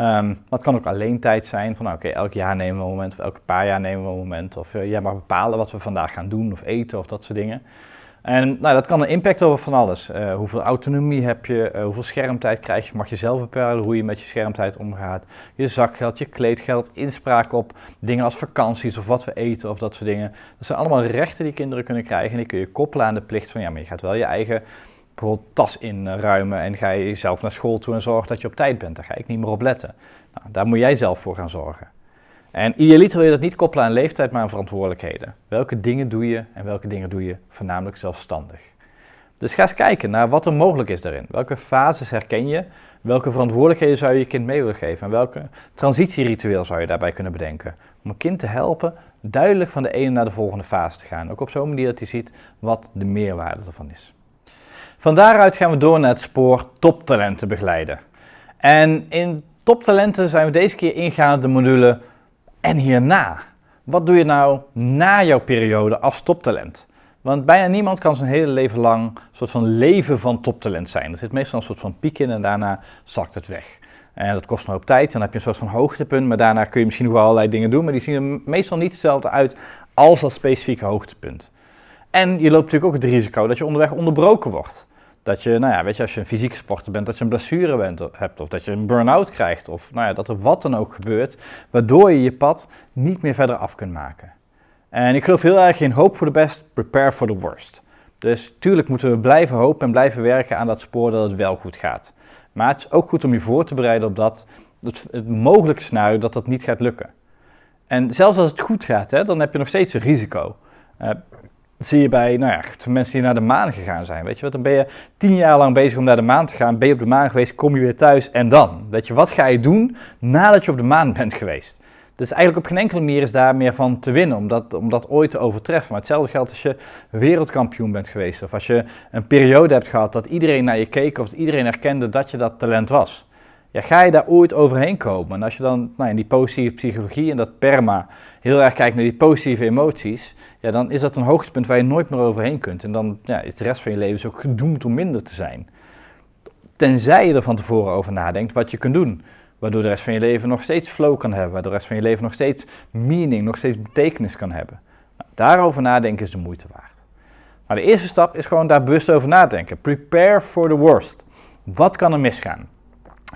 Um, dat kan ook alleen tijd zijn, van nou, oké, elk jaar nemen we een moment, of elke paar jaar nemen we een moment. Of uh, jij mag bepalen wat we vandaag gaan doen of eten of dat soort dingen. En nou, dat kan een impact over van alles. Uh, hoeveel autonomie heb je, uh, hoeveel schermtijd krijg je, mag je zelf bepalen hoe je met je schermtijd omgaat. Je zakgeld, je kleedgeld, inspraak op dingen als vakanties of wat we eten of dat soort dingen. Dat zijn allemaal rechten die kinderen kunnen krijgen en die kun je koppelen aan de plicht van ja, maar je gaat wel je eigen bijvoorbeeld tas inruimen en ga je zelf naar school toe en zorg dat je op tijd bent. Daar ga ik niet meer op letten. Nou, daar moet jij zelf voor gaan zorgen. En idealiter wil je dat niet koppelen aan leeftijd, maar aan verantwoordelijkheden. Welke dingen doe je en welke dingen doe je voornamelijk zelfstandig? Dus ga eens kijken naar wat er mogelijk is daarin. Welke fases herken je? Welke verantwoordelijkheden zou je je kind mee willen geven? En welke transitieritueel zou je daarbij kunnen bedenken? Om een kind te helpen duidelijk van de ene naar de volgende fase te gaan. Ook op zo'n manier dat hij ziet wat de meerwaarde ervan is. Van daaruit gaan we door naar het spoor toptalenten begeleiden. En in toptalenten zijn we deze keer ingegaan op de module en hierna. Wat doe je nou na jouw periode als toptalent? Want bijna niemand kan zijn hele leven lang een soort van leven van toptalent zijn. Er zit meestal een soort van piek in en daarna zakt het weg. En dat kost een hoop tijd. Dan heb je een soort van hoogtepunt, maar daarna kun je misschien nog wel allerlei dingen doen. Maar die zien er meestal niet hetzelfde uit als dat specifieke hoogtepunt. En je loopt natuurlijk ook het risico dat je onderweg onderbroken wordt. Dat je, nou ja, weet je, als je een fysieke sporter bent, dat je een blessure bent, hebt of dat je een burn-out krijgt of nou ja, dat er wat dan ook gebeurt, waardoor je je pad niet meer verder af kunt maken. En ik geloof heel erg in hope for the best, prepare for the worst. Dus tuurlijk moeten we blijven hopen en blijven werken aan dat spoor dat het wel goed gaat. Maar het is ook goed om je voor te bereiden op dat, het, mogelijke scenario dat dat niet gaat lukken. En zelfs als het goed gaat, hè, dan heb je nog steeds een risico. Uh, zie je bij nou ja, mensen die naar de maan gegaan zijn. Weet je wat, dan ben je tien jaar lang bezig om naar de maan te gaan. Ben je op de maan geweest, kom je weer thuis en dan? Weet je, wat ga je doen nadat je op de maan bent geweest? Dus eigenlijk op geen enkele manier is daar meer van te winnen, om dat, ooit te overtreffen. Maar hetzelfde geldt als je wereldkampioen bent geweest. Of als je een periode hebt gehad dat iedereen naar je keek of dat iedereen erkende dat je dat talent was. Ja, ga je daar ooit overheen komen? En als je dan nou, in die positieve psychologie en dat perma heel erg kijkt naar die positieve emoties, ja, dan is dat een hoogtepunt waar je nooit meer overheen kunt. En dan ja, is de rest van je leven ook gedoemd om minder te zijn. Tenzij je er van tevoren over nadenkt wat je kunt doen. Waardoor de rest van je leven nog steeds flow kan hebben. Waardoor de rest van je leven nog steeds meaning, nog steeds betekenis kan hebben. Nou, daarover nadenken is de moeite waard. Maar de eerste stap is gewoon daar bewust over nadenken. Prepare for the worst. Wat kan er misgaan?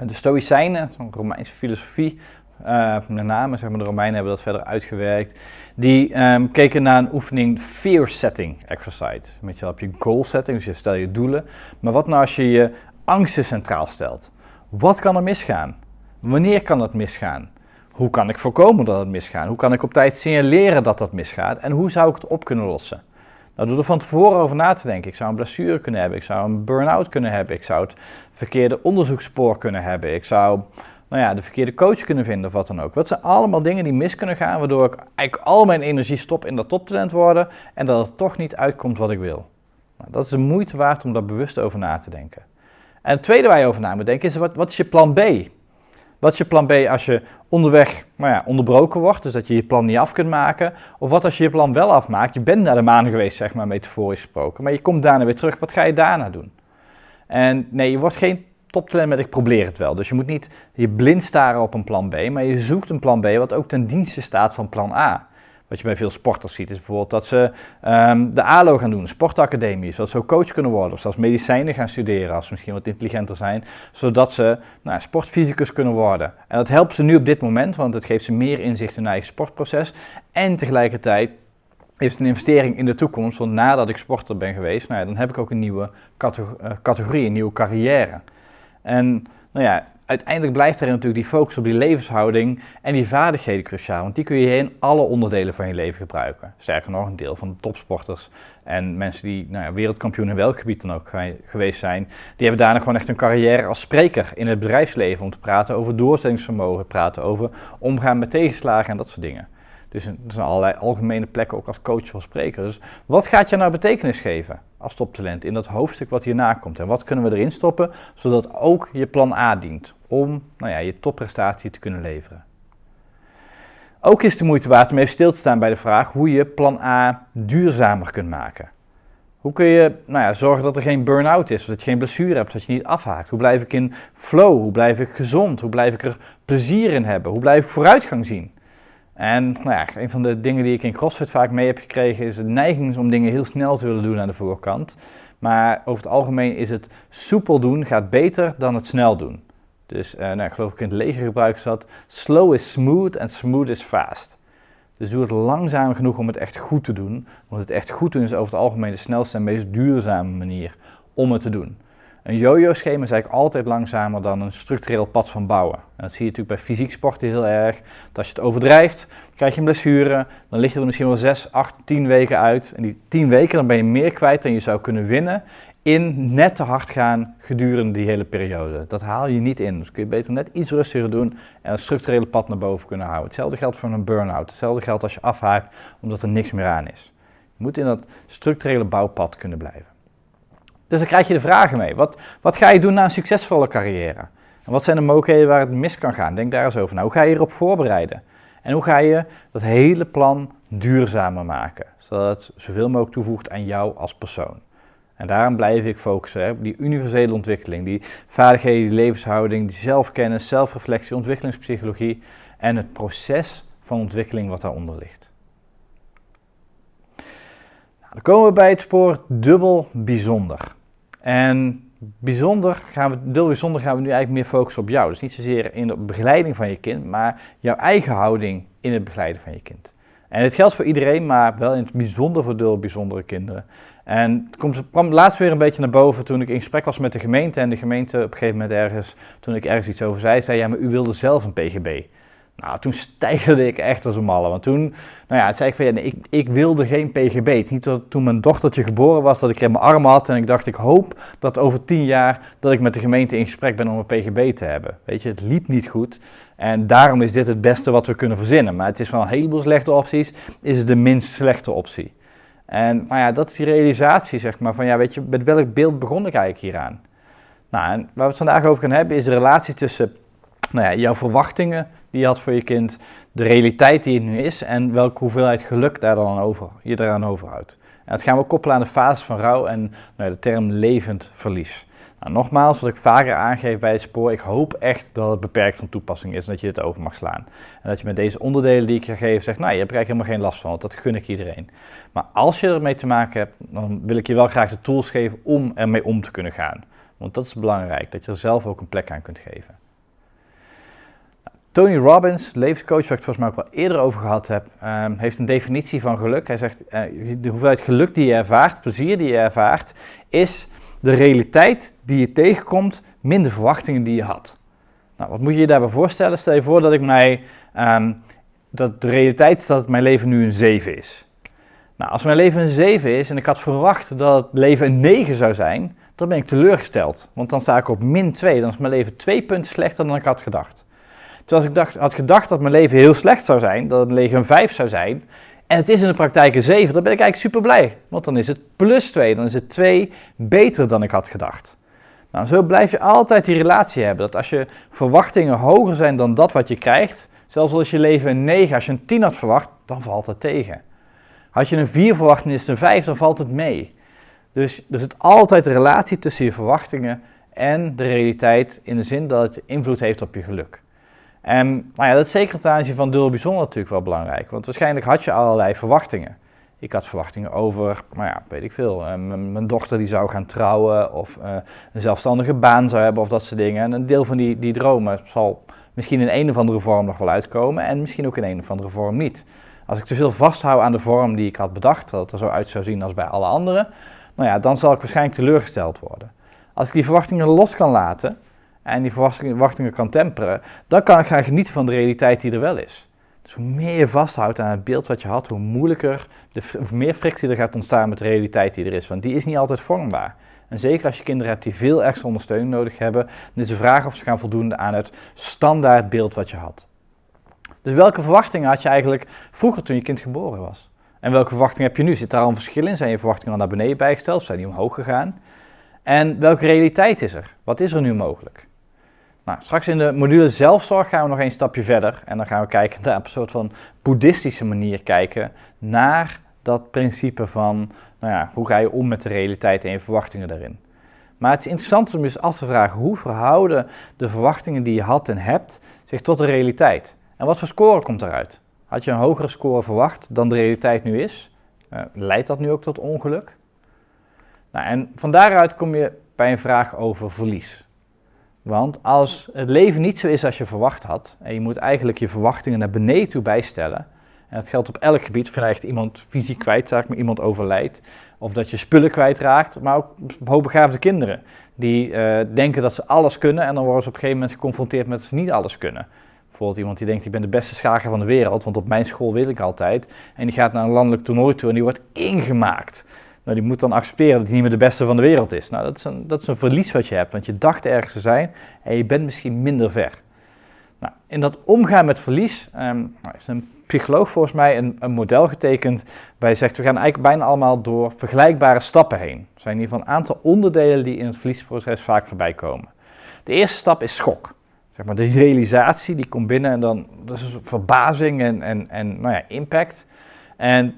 De Stoïcijnen, zo'n Romeinse filosofie, uh, met name zeg maar, de Romeinen hebben dat verder uitgewerkt. Die um, keken naar een oefening fear setting exercise. Met je je goal setting, dus je stel je doelen. Maar wat nou als je je angsten centraal stelt? Wat kan er misgaan? Wanneer kan dat misgaan? Hoe kan ik voorkomen dat het misgaat? Hoe kan ik op tijd signaleren dat dat misgaat? En hoe zou ik het op kunnen lossen? Nou, door er van tevoren over na te denken. Ik zou een blessure kunnen hebben, ik zou een burn-out kunnen hebben, ik zou het verkeerde onderzoekspoor kunnen hebben, ik zou nou ja, de verkeerde coach kunnen vinden of wat dan ook. Dat zijn allemaal dingen die mis kunnen gaan, waardoor ik eigenlijk al mijn energie stop in dat toptalent worden en dat het toch niet uitkomt wat ik wil. Nou, dat is de moeite waard om daar bewust over na te denken. En het tweede waar je over na moet denken is, wat, wat is je plan B? Wat is je plan B als je onderweg nou ja, onderbroken wordt, dus dat je je plan niet af kunt maken? Of wat als je je plan wel afmaakt, je bent naar de maan geweest, zeg maar metaforisch gesproken, maar je komt daarna weer terug, wat ga je daarna doen? En nee, je wordt geen toptalent met ik probeer het wel. Dus je moet niet je blind staren op een plan B, maar je zoekt een plan B wat ook ten dienste staat van plan A. Wat je bij veel sporters ziet is bijvoorbeeld dat ze um, de ALO gaan doen, sportacademie, zodat ze ook coach kunnen worden. Of zelfs medicijnen gaan studeren als ze misschien wat intelligenter zijn, zodat ze nou, sportfysicus kunnen worden. En dat helpt ze nu op dit moment, want het geeft ze meer inzicht in hun eigen sportproces. En tegelijkertijd is het een investering in de toekomst, want nadat ik sporter ben geweest, nou ja, dan heb ik ook een nieuwe eh, categorie, een nieuwe carrière. En nou ja, uiteindelijk blijft er natuurlijk die focus op die levenshouding en die vaardigheden cruciaal. Want die kun je in alle onderdelen van je leven gebruiken. Sterker nog, een deel van de topsporters en mensen die nou ja, wereldkampioen in welk gebied dan ook geweest zijn, die hebben daarna gewoon echt een carrière als spreker in het bedrijfsleven om te praten over doorzettingsvermogen, praten over omgaan met tegenslagen en dat soort dingen. Dus er zijn allerlei algemene plekken ook als coach of spreker. Dus wat gaat je nou betekenis geven als toptalent in dat hoofdstuk wat hierna komt? En wat kunnen we erin stoppen, zodat ook je plan A dient om nou ja, je topprestatie te kunnen leveren? Ook is de moeite waard om even stil te staan bij de vraag hoe je plan A duurzamer kunt maken. Hoe kun je nou ja, zorgen dat er geen burn-out is, dat je geen blessure hebt, dat je niet afhaakt? Hoe blijf ik in flow? Hoe blijf ik gezond? Hoe blijf ik er plezier in hebben? Hoe blijf ik vooruitgang zien? En nou ja, een van de dingen die ik in CrossFit vaak mee heb gekregen is de neiging om dingen heel snel te willen doen aan de voorkant. Maar over het algemeen is het soepel doen gaat beter dan het snel doen. Dus uh, nou, geloof ik in het leger gebruiken zat. Slow is smooth en smooth is fast. Dus doe het langzaam genoeg om het echt goed te doen. Want het echt goed doen is over het algemeen de snelste en meest duurzame manier om het te doen. Een yo-yo-schema is eigenlijk altijd langzamer dan een structureel pad van bouwen. En dat zie je natuurlijk bij fysiek sporten heel erg. Dat als je het overdrijft, krijg je een blessure. Dan lig je er misschien wel 6, 8, 10 weken uit. En die 10 weken dan ben je meer kwijt dan je zou kunnen winnen in net te hard gaan gedurende die hele periode. Dat haal je niet in. Dus kun je beter net iets rustiger doen en het structurele pad naar boven kunnen houden. Hetzelfde geldt voor een burn-out. Hetzelfde geldt als je afhaakt omdat er niks meer aan is. Je moet in dat structurele bouwpad kunnen blijven. Dus dan krijg je de vragen mee. Wat, wat ga je doen na een succesvolle carrière? En wat zijn de mogelijkheden waar het mis kan gaan? Denk daar eens over na. Hoe ga je erop voorbereiden? En hoe ga je dat hele plan duurzamer maken? Zodat het zoveel mogelijk toevoegt aan jou als persoon. En daarom blijf ik focussen op die universele ontwikkeling, die vaardigheden, die levenshouding, die zelfkennis, zelfreflectie, ontwikkelingspsychologie en het proces van ontwikkeling wat daaronder ligt. Nou, dan komen we bij het spoor dubbel bijzonder. En bijzonder gaan we, dubbel bijzonder gaan we nu eigenlijk meer focussen op jou. Dus niet zozeer in de begeleiding van je kind, maar jouw eigen houding in het begeleiden van je kind. En het geldt voor iedereen, maar wel in het bijzonder voor dubbel bijzondere kinderen. En het komt, kwam laatst weer een beetje naar boven toen ik in gesprek was met de gemeente. En de gemeente op een gegeven moment ergens, toen ik ergens iets over zei, zei ja, maar u wilde zelf een PGB. Nou, toen stijgerde ik echt als een malle. Want toen, nou ja, zei ik van ja, ik, ik wilde geen PGB. Het niet dat toen mijn dochtertje geboren was, dat ik in mijn arm had. En ik dacht, ik hoop dat over tien jaar dat ik met de gemeente in gesprek ben om een PGB te hebben. Weet je, het liep niet goed. En daarom is dit het beste wat we kunnen verzinnen. Maar het is van een heleboel slechte opties, is het de minst slechte optie. En maar ja, dat is die realisatie, zeg maar, van ja, weet je, met welk beeld begon ik eigenlijk hieraan? Nou, en waar we het vandaag over gaan hebben, is de relatie tussen nou ja, jouw verwachtingen die had voor je kind, de realiteit die het nu is en welke hoeveelheid geluk daar dan over, je eraan overhoudt. En dat gaan we koppelen aan de fase van rouw en nou de term levend verlies. Nou, nogmaals, wat ik vaker aangeef bij het spoor, ik hoop echt dat het beperkt van toepassing is en dat je het over mag slaan. En dat je met deze onderdelen die ik je geef zegt, nou je hebt er eigenlijk helemaal geen last van, want dat gun ik iedereen. Maar als je ermee te maken hebt, dan wil ik je wel graag de tools geven om ermee om te kunnen gaan. Want dat is belangrijk, dat je er zelf ook een plek aan kunt geven. Tony Robbins, levenscoach, waar ik het volgens mij ook wel eerder over gehad heb, ehm, heeft een definitie van geluk. Hij zegt, uh, de hoeveelheid geluk die je ervaart, plezier die je ervaart, is de realiteit die je tegenkomt, minder verwachtingen die je had. Nou, wat moet je je daarbij voorstellen? Stel je voor dat ik mij, ehm, dat de realiteit is dat mijn leven nu een 7 is. Nou, als mijn leven een 7 is en ik had verwacht dat het leven een 9 zou zijn, dan ben ik teleurgesteld. Want dan sta ik op min 2, dan is mijn leven 2 punten slechter dan ik had gedacht. Terwijl ik dacht, had gedacht dat mijn leven heel slecht zou zijn, dat het leven een 5 zou zijn, en het is in de praktijk een 7, dan ben ik eigenlijk super blij. Want dan is het plus 2, dan is het 2 beter dan ik had gedacht. Nou, zo blijf je altijd die relatie hebben. Dat als je verwachtingen hoger zijn dan dat wat je krijgt, zelfs als je leven een 9, als je een 10 had verwacht, dan valt het tegen. Had je een 4 verwacht en is het een 5, dan valt het mee. Dus er zit altijd een relatie tussen je verwachtingen en de realiteit in de zin dat het invloed heeft op je geluk. En nou ja, dat is zeker ten aanzien van dubbel bijzonder natuurlijk wel belangrijk. Want waarschijnlijk had je allerlei verwachtingen. Ik had verwachtingen over, nou ja, weet ik veel, uh, mijn dochter die zou gaan trouwen of uh, een zelfstandige baan zou hebben of dat soort dingen. En een deel van die, die dromen zal misschien in een of andere vorm nog wel uitkomen en misschien ook in een of andere vorm niet. Als ik te veel vasthoud aan de vorm die ik had bedacht, dat het er zo uit zou zien als bij alle anderen, nou ja, dan zal ik waarschijnlijk teleurgesteld worden. Als ik die verwachtingen los kan laten, en die verwachtingen kan temperen, dan kan ik gaan genieten van de realiteit die er wel is. Dus hoe meer je vasthoudt aan het beeld wat je had, hoe moeilijker, de, hoe meer frictie er gaat ontstaan met de realiteit die er is. Want die is niet altijd vormbaar. En zeker als je kinderen hebt die veel extra ondersteuning nodig hebben, dan is de vraag of ze gaan voldoen aan het standaard beeld wat je had. Dus welke verwachtingen had je eigenlijk vroeger toen je kind geboren was? En welke verwachtingen heb je nu? Zit daar al een verschil in? Zijn je verwachtingen al naar beneden bijgesteld zijn die omhoog gegaan? En welke realiteit is er? Wat is er nu mogelijk? Nou, straks in de module zelfzorg gaan we nog een stapje verder en dan gaan we kijken naar een soort van boeddhistische manier kijken naar dat principe van, nou ja, hoe ga je om met de realiteit en je verwachtingen daarin. Maar het is interessant om je af te vragen, hoe verhouden de verwachtingen die je had en hebt zich tot de realiteit? En wat voor score komt eruit? Had je een hogere score verwacht dan de realiteit nu is? Uh, leidt dat nu ook tot ongeluk? Nou, en van daaruit kom je bij een vraag over verlies. Want als het leven niet zo is als je verwacht had, en je moet eigenlijk je verwachtingen naar beneden toe bijstellen, en dat geldt op elk gebied, of je echt iemand fysiek kwijtraakt, maar iemand overlijdt, of dat je spullen kwijtraakt, maar ook hoogbegaafde kinderen die uh, denken dat ze alles kunnen en dan worden ze op een gegeven moment geconfronteerd met dat ze niet alles kunnen. Bijvoorbeeld iemand die denkt, ik ben de beste schaker van de wereld, want op mijn school wil ik altijd. En die gaat naar een landelijk toernooi toe en die wordt ingemaakt. Nou, die moet dan accepteren dat hij niet meer de beste van de wereld is. Nou, dat is, een, dat is een verlies wat je hebt, want je dacht ergens te zijn en je bent misschien minder ver. Nou, in dat omgaan met verlies um, heeft een psycholoog volgens mij een, een model getekend waar hij zegt, we gaan eigenlijk bijna allemaal door vergelijkbare stappen heen. Er zijn in ieder geval een aantal onderdelen die in het verliesproces vaak voorbij komen. De eerste stap is schok. Zeg maar, de realisatie die komt binnen en dan, dat is verbazing en, en, en nou ja, impact. En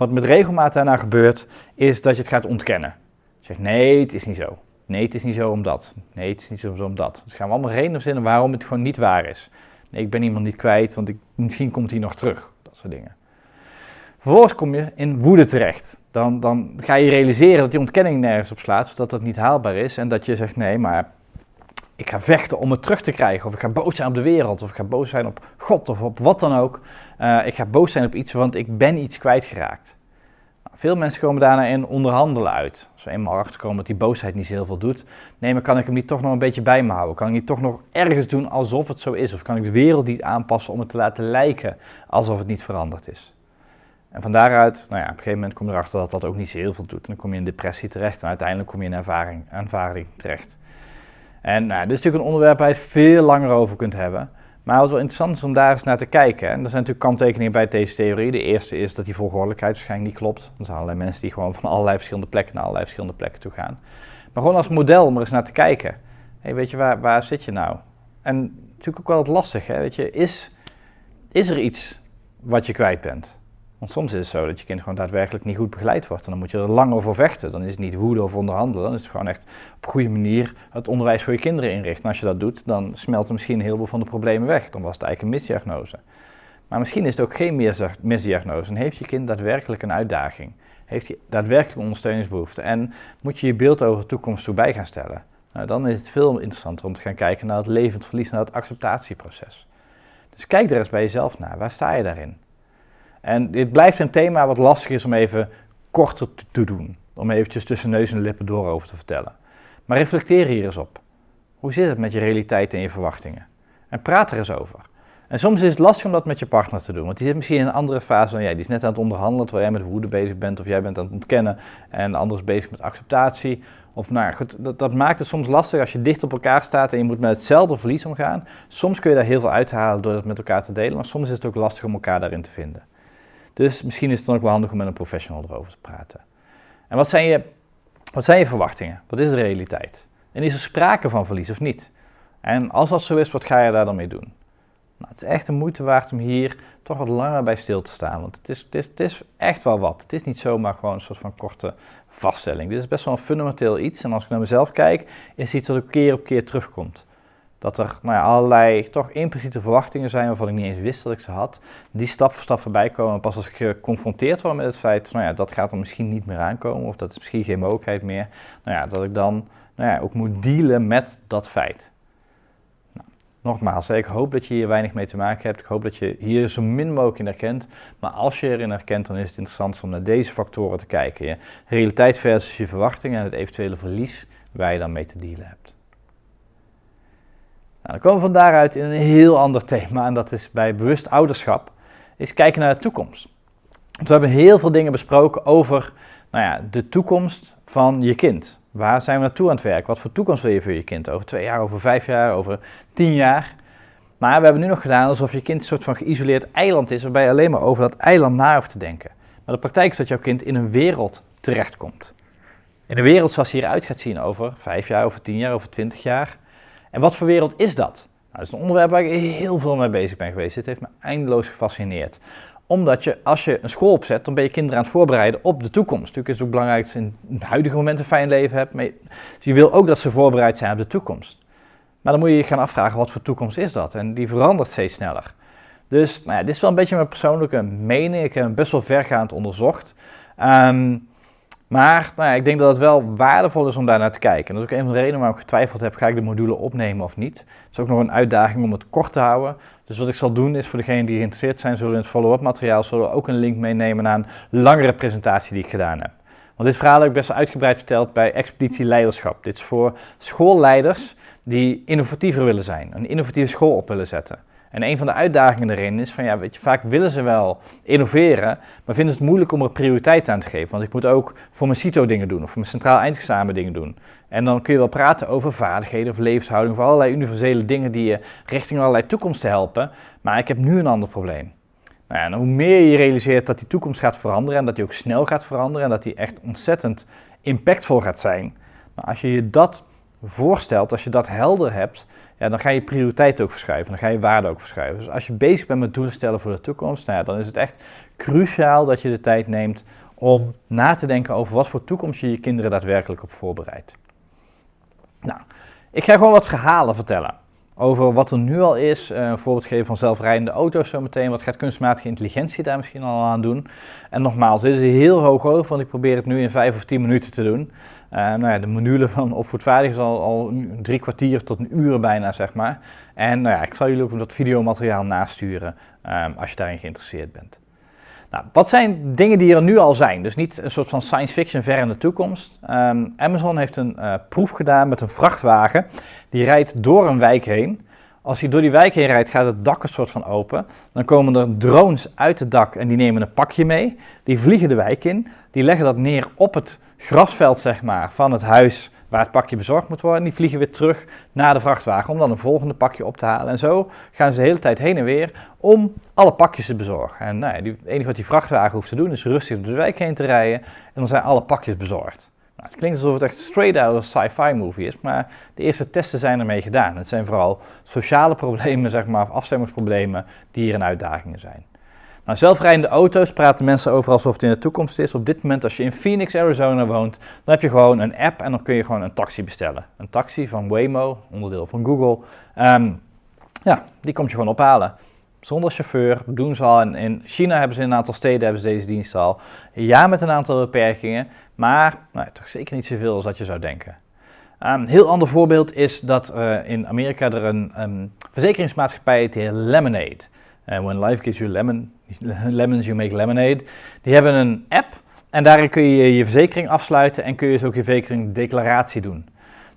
wat met regelmaat daarna gebeurt, is dat je het gaat ontkennen. Je zegt, nee, het is niet zo. Nee, het is niet zo omdat. Nee, het is niet zo omdat. Dus gaan we allemaal redenen verzinnen waarom het gewoon niet waar is. Nee, ik ben iemand niet kwijt, want ik, misschien komt hij nog terug. Dat soort dingen. Vervolgens kom je in woede terecht. Dan, dan ga je realiseren dat die ontkenning nergens op slaat, zodat dat niet haalbaar is. En dat je zegt, nee, maar ik ga vechten om het terug te krijgen. Of ik ga boos zijn op de wereld. Of ik ga boos zijn op God of op wat dan ook. Uh, ik ga boos zijn op iets, want ik ben iets kwijtgeraakt. Nou, veel mensen komen daarna in onderhandelen uit. Als we eenmaal achterkomen dat die boosheid niet zo heel veel doet. Nee, maar kan ik hem niet toch nog een beetje bij me houden? Kan ik niet toch nog ergens doen alsof het zo is? Of kan ik de wereld niet aanpassen om het te laten lijken alsof het niet veranderd is? En van daaruit, nou ja, op een gegeven moment kom je erachter dat dat ook niet zo heel veel doet. En dan kom je in depressie terecht en uiteindelijk kom je in ervaring, ervaring terecht. En nou, dit is natuurlijk een onderwerp waar je het veel langer over kunt hebben. Maar wat wel interessant is om daar eens naar te kijken. En er zijn natuurlijk kanttekeningen bij deze theorie. De eerste is dat die volgordelijkheid waarschijnlijk niet klopt. Er zijn allerlei mensen die gewoon van allerlei verschillende plekken naar allerlei verschillende plekken toe gaan. Maar gewoon als model om er eens naar te kijken. Hey, weet je, waar, waar zit je nou? En natuurlijk ook wel wat lastig, hè? Weet je, is, is er iets wat je kwijt bent? Want soms is het zo dat je kind gewoon daadwerkelijk niet goed begeleid wordt. En dan moet je er lang over vechten. Dan is het niet woede of onderhandelen. Dan is het gewoon echt op een goede manier het onderwijs voor je kinderen inrichten. En als je dat doet, dan smelten misschien heel veel van de problemen weg. Dan was het eigenlijk een misdiagnose. Maar misschien is het ook geen misdiagnose. En heeft je kind daadwerkelijk een uitdaging? Heeft hij daadwerkelijk ondersteuningsbehoefte? En moet je je beeld over de toekomst toe bij gaan stellen? Nou, dan is het veel interessanter om te gaan kijken naar het levend verlies, naar het acceptatieproces. Dus kijk er eens bij jezelf naar. Waar sta je daarin? En dit blijft een thema wat lastig is om even korter te doen. Om eventjes tussen neus en lippen door over te vertellen. Maar reflecteer hier eens op. Hoe zit het met je realiteit en je verwachtingen? En praat er eens over. En soms is het lastig om dat met je partner te doen, want die zit misschien in een andere fase dan jij. Die is net aan het onderhandelen terwijl jij met woede bezig bent, of jij bent aan het ontkennen en de ander is bezig met acceptatie. Of nou goed, dat, dat, maakt het soms lastig als je dicht op elkaar staat en je moet met hetzelfde verlies omgaan. Soms kun je daar heel veel uithalen door het met elkaar te delen, maar soms is het ook lastig om elkaar daarin te vinden. Dus misschien is het dan ook wel handig om met een professional erover te praten. En wat zijn je, wat zijn je verwachtingen? Wat is de realiteit? En is er sprake van verlies of niet? En als dat zo is, wat ga je daar dan mee doen? Nou, het is echt de moeite waard om hier toch wat langer bij stil te staan. Want het is, het, is, het is echt wel wat. Het is niet zomaar gewoon een soort van korte vaststelling. Dit is best wel een fundamenteel iets. En als ik naar mezelf kijk, is het iets dat ook keer op keer terugkomt dat er nou ja, allerlei toch impliciete verwachtingen zijn waarvan ik niet eens wist dat ik ze had, die stap voor stap voorbij komen. pas als ik geconfronteerd word met het feit, nou ja, dat gaat er misschien niet meer aankomen, of dat is misschien geen mogelijkheid meer, nou ja, dat ik dan nou ja, ook moet dealen met dat feit. Nou, nogmaals, ik hoop dat je hier weinig mee te maken hebt. Ik hoop dat je hier zo min mogelijk in herkent. Maar als je erin herkent, dan is het interessant om naar deze factoren te kijken. Je realiteit versus je verwachtingen en het eventuele verlies waar je dan mee te dealen hebt. Nou, dan komen we van daaruit in een heel ander thema en dat is bij bewust ouderschap, is kijken naar de toekomst. Want we hebben heel veel dingen besproken over nou ja, de toekomst van je kind. Waar zijn we naartoe aan het werk? Wat voor toekomst wil je voor je kind? Over twee jaar, over vijf jaar, over tien jaar? Maar we hebben nu nog gedaan alsof je kind een soort van geïsoleerd eiland is, waarbij je alleen maar over dat eiland na hoeft te denken. Maar de praktijk is dat jouw kind in een wereld terechtkomt. In een wereld zoals die eruit gaat zien over vijf jaar, over tien jaar, over twintig jaar. En wat voor wereld is dat? Nou, dat is een onderwerp waar ik heel veel mee bezig ben geweest. Dit heeft me eindeloos gefascineerd. Omdat je, als je een school opzet, dan ben je kinderen aan het voorbereiden op de toekomst. Natuurlijk is het ook belangrijk dat ze in het huidige moment een fijn leven hebben. Maar dus je wil ook dat ze voorbereid zijn op de toekomst. Maar dan moet je je gaan afvragen, wat voor toekomst is dat? En die verandert steeds sneller. Dus nou ja, dit is wel een beetje mijn persoonlijke mening. Ik heb hem best wel vergaand onderzocht. Ehm, maar nou ik denk dat het wel waardevol is om daar naar te kijken. dat is ook een van de redenen waarom ik getwijfeld heb, ga ik de module opnemen of niet. Het is ook nog een uitdaging om het kort te houden. Dus wat ik zal doen is voor degenen die geïnteresseerd zijn, zullen in het follow-up materiaal zullen we ook een link meenemen naar een langere presentatie die ik gedaan heb. Want dit verhaal heb ik best uitgebreid verteld bij Expeditie Leiderschap. Dit is voor schoolleiders die innovatiever willen zijn, een innovatieve school op willen zetten. En een van de uitdagingen erin is van ja, weet je, vaak willen ze wel innoveren, maar vinden ze het moeilijk om er prioriteit aan te geven. Want ik moet ook voor mijn CITO dingen doen of voor mijn centraal eindexamen dingen doen. En dan kun je wel praten over vaardigheden of levenshouding, of allerlei universele dingen die je richting allerlei toekomsten helpen. Maar ik heb nu een ander probleem. Nou ja, en hoe meer je realiseert dat die toekomst gaat veranderen en dat die ook snel gaat veranderen en dat die echt ontzettend impactvol gaat zijn. Nou, als je je dat voorstelt, als je dat helder hebt, ja, dan ga je prioriteit ook verschuiven, dan ga je waarde ook verschuiven. Dus als je bezig bent met doelen stellen voor de toekomst, nou ja, dan is het echt cruciaal dat je de tijd neemt om na te denken over wat voor toekomst je je kinderen daadwerkelijk op voorbereidt. Nou, ik ga gewoon wat verhalen vertellen over wat er nu al is. Uh, een voorbeeld geven van zelfrijdende auto's zometeen. Wat gaat kunstmatige intelligentie daar misschien al aan doen? En nogmaals, dit is heel hoog over, want ik probeer het nu in vijf of tien minuten te doen. Uh, nou ja, de module van opvoedvaardig is al, al drie kwartier tot een uur bijna, zeg maar. En nou ja, ik zal jullie ook wat videomateriaal nasturen um, als je daarin geïnteresseerd bent. Nou, wat zijn dingen die er nu al zijn? Dus niet een soort van science fiction ver in de toekomst. Um, Amazon heeft een uh, proef gedaan met een vrachtwagen. Die rijdt door een wijk heen. Als hij door die wijk heen rijdt, gaat het dak een soort van open. Dan komen er drones uit het dak en die nemen een pakje mee. Die vliegen de wijk in. Die leggen dat neer op het grasveld zeg maar, van het huis waar het pakje bezorgd moet worden. Die vliegen weer terug naar de vrachtwagen om dan een volgende pakje op te halen. En zo gaan ze de hele tijd heen en weer om alle pakjes te bezorgen. En nou ja, het enige wat die vrachtwagen hoeft te doen is rustig door de wijk heen te rijden en dan zijn alle pakjes bezorgd. Nou, het klinkt alsof het echt straight out of sci-fi movie is, maar de eerste testen zijn ermee gedaan. Het zijn vooral sociale problemen, zeg maar, of afstemmingsproblemen die hier een uitdagingen zijn. Nou, zelfrijdende auto's praten mensen over alsof het in de toekomst is. Op dit moment, als je in Phoenix, Arizona woont, dan heb je gewoon een app en dan kun je gewoon een taxi bestellen. Een taxi van Waymo, onderdeel van Google. Um, ja, die komt je gewoon ophalen. Zonder chauffeur, doen ze al. In, China hebben ze in een aantal steden hebben ze deze dienst al. Ja, met een aantal beperkingen, maar nou, toch zeker niet zoveel als dat je zou denken. Een um, heel ander voorbeeld is dat uh, in Amerika er een um, verzekeringsmaatschappij heet Lemonade. Uh, when life gives you lemon, lemons, you make lemonade. Die hebben een app en daarin kun je je verzekering afsluiten en kun je dus ook je verzekeringsdeclaratie doen.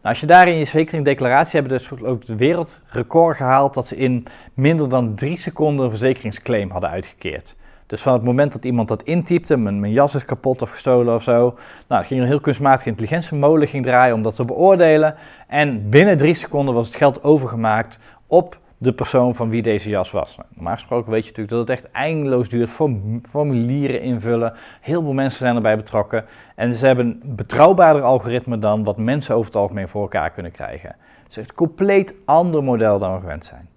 Nou, als je daarin je verzekeringsdeclaratie hebt, dus ook de wereldrecord gehaald dat ze in minder dan drie seconden een verzekeringsclaim hadden uitgekeerd. Dus van het moment dat iemand dat intypte, mijn, mijn jas is kapot of gestolen of zo, nou, ging er een heel kunstmatige intelligentiemolen ging draaien om dat te beoordelen. En binnen drie seconden was het geld overgemaakt op de persoon van wie deze jas was. Normaal gesproken weet je natuurlijk dat het echt eindeloos duurt, formulieren invullen. Heel veel mensen zijn erbij betrokken. En ze hebben een betrouwbaarder algoritme dan wat mensen over het algemeen voor elkaar kunnen krijgen. Het is een compleet ander model dan we gewend zijn.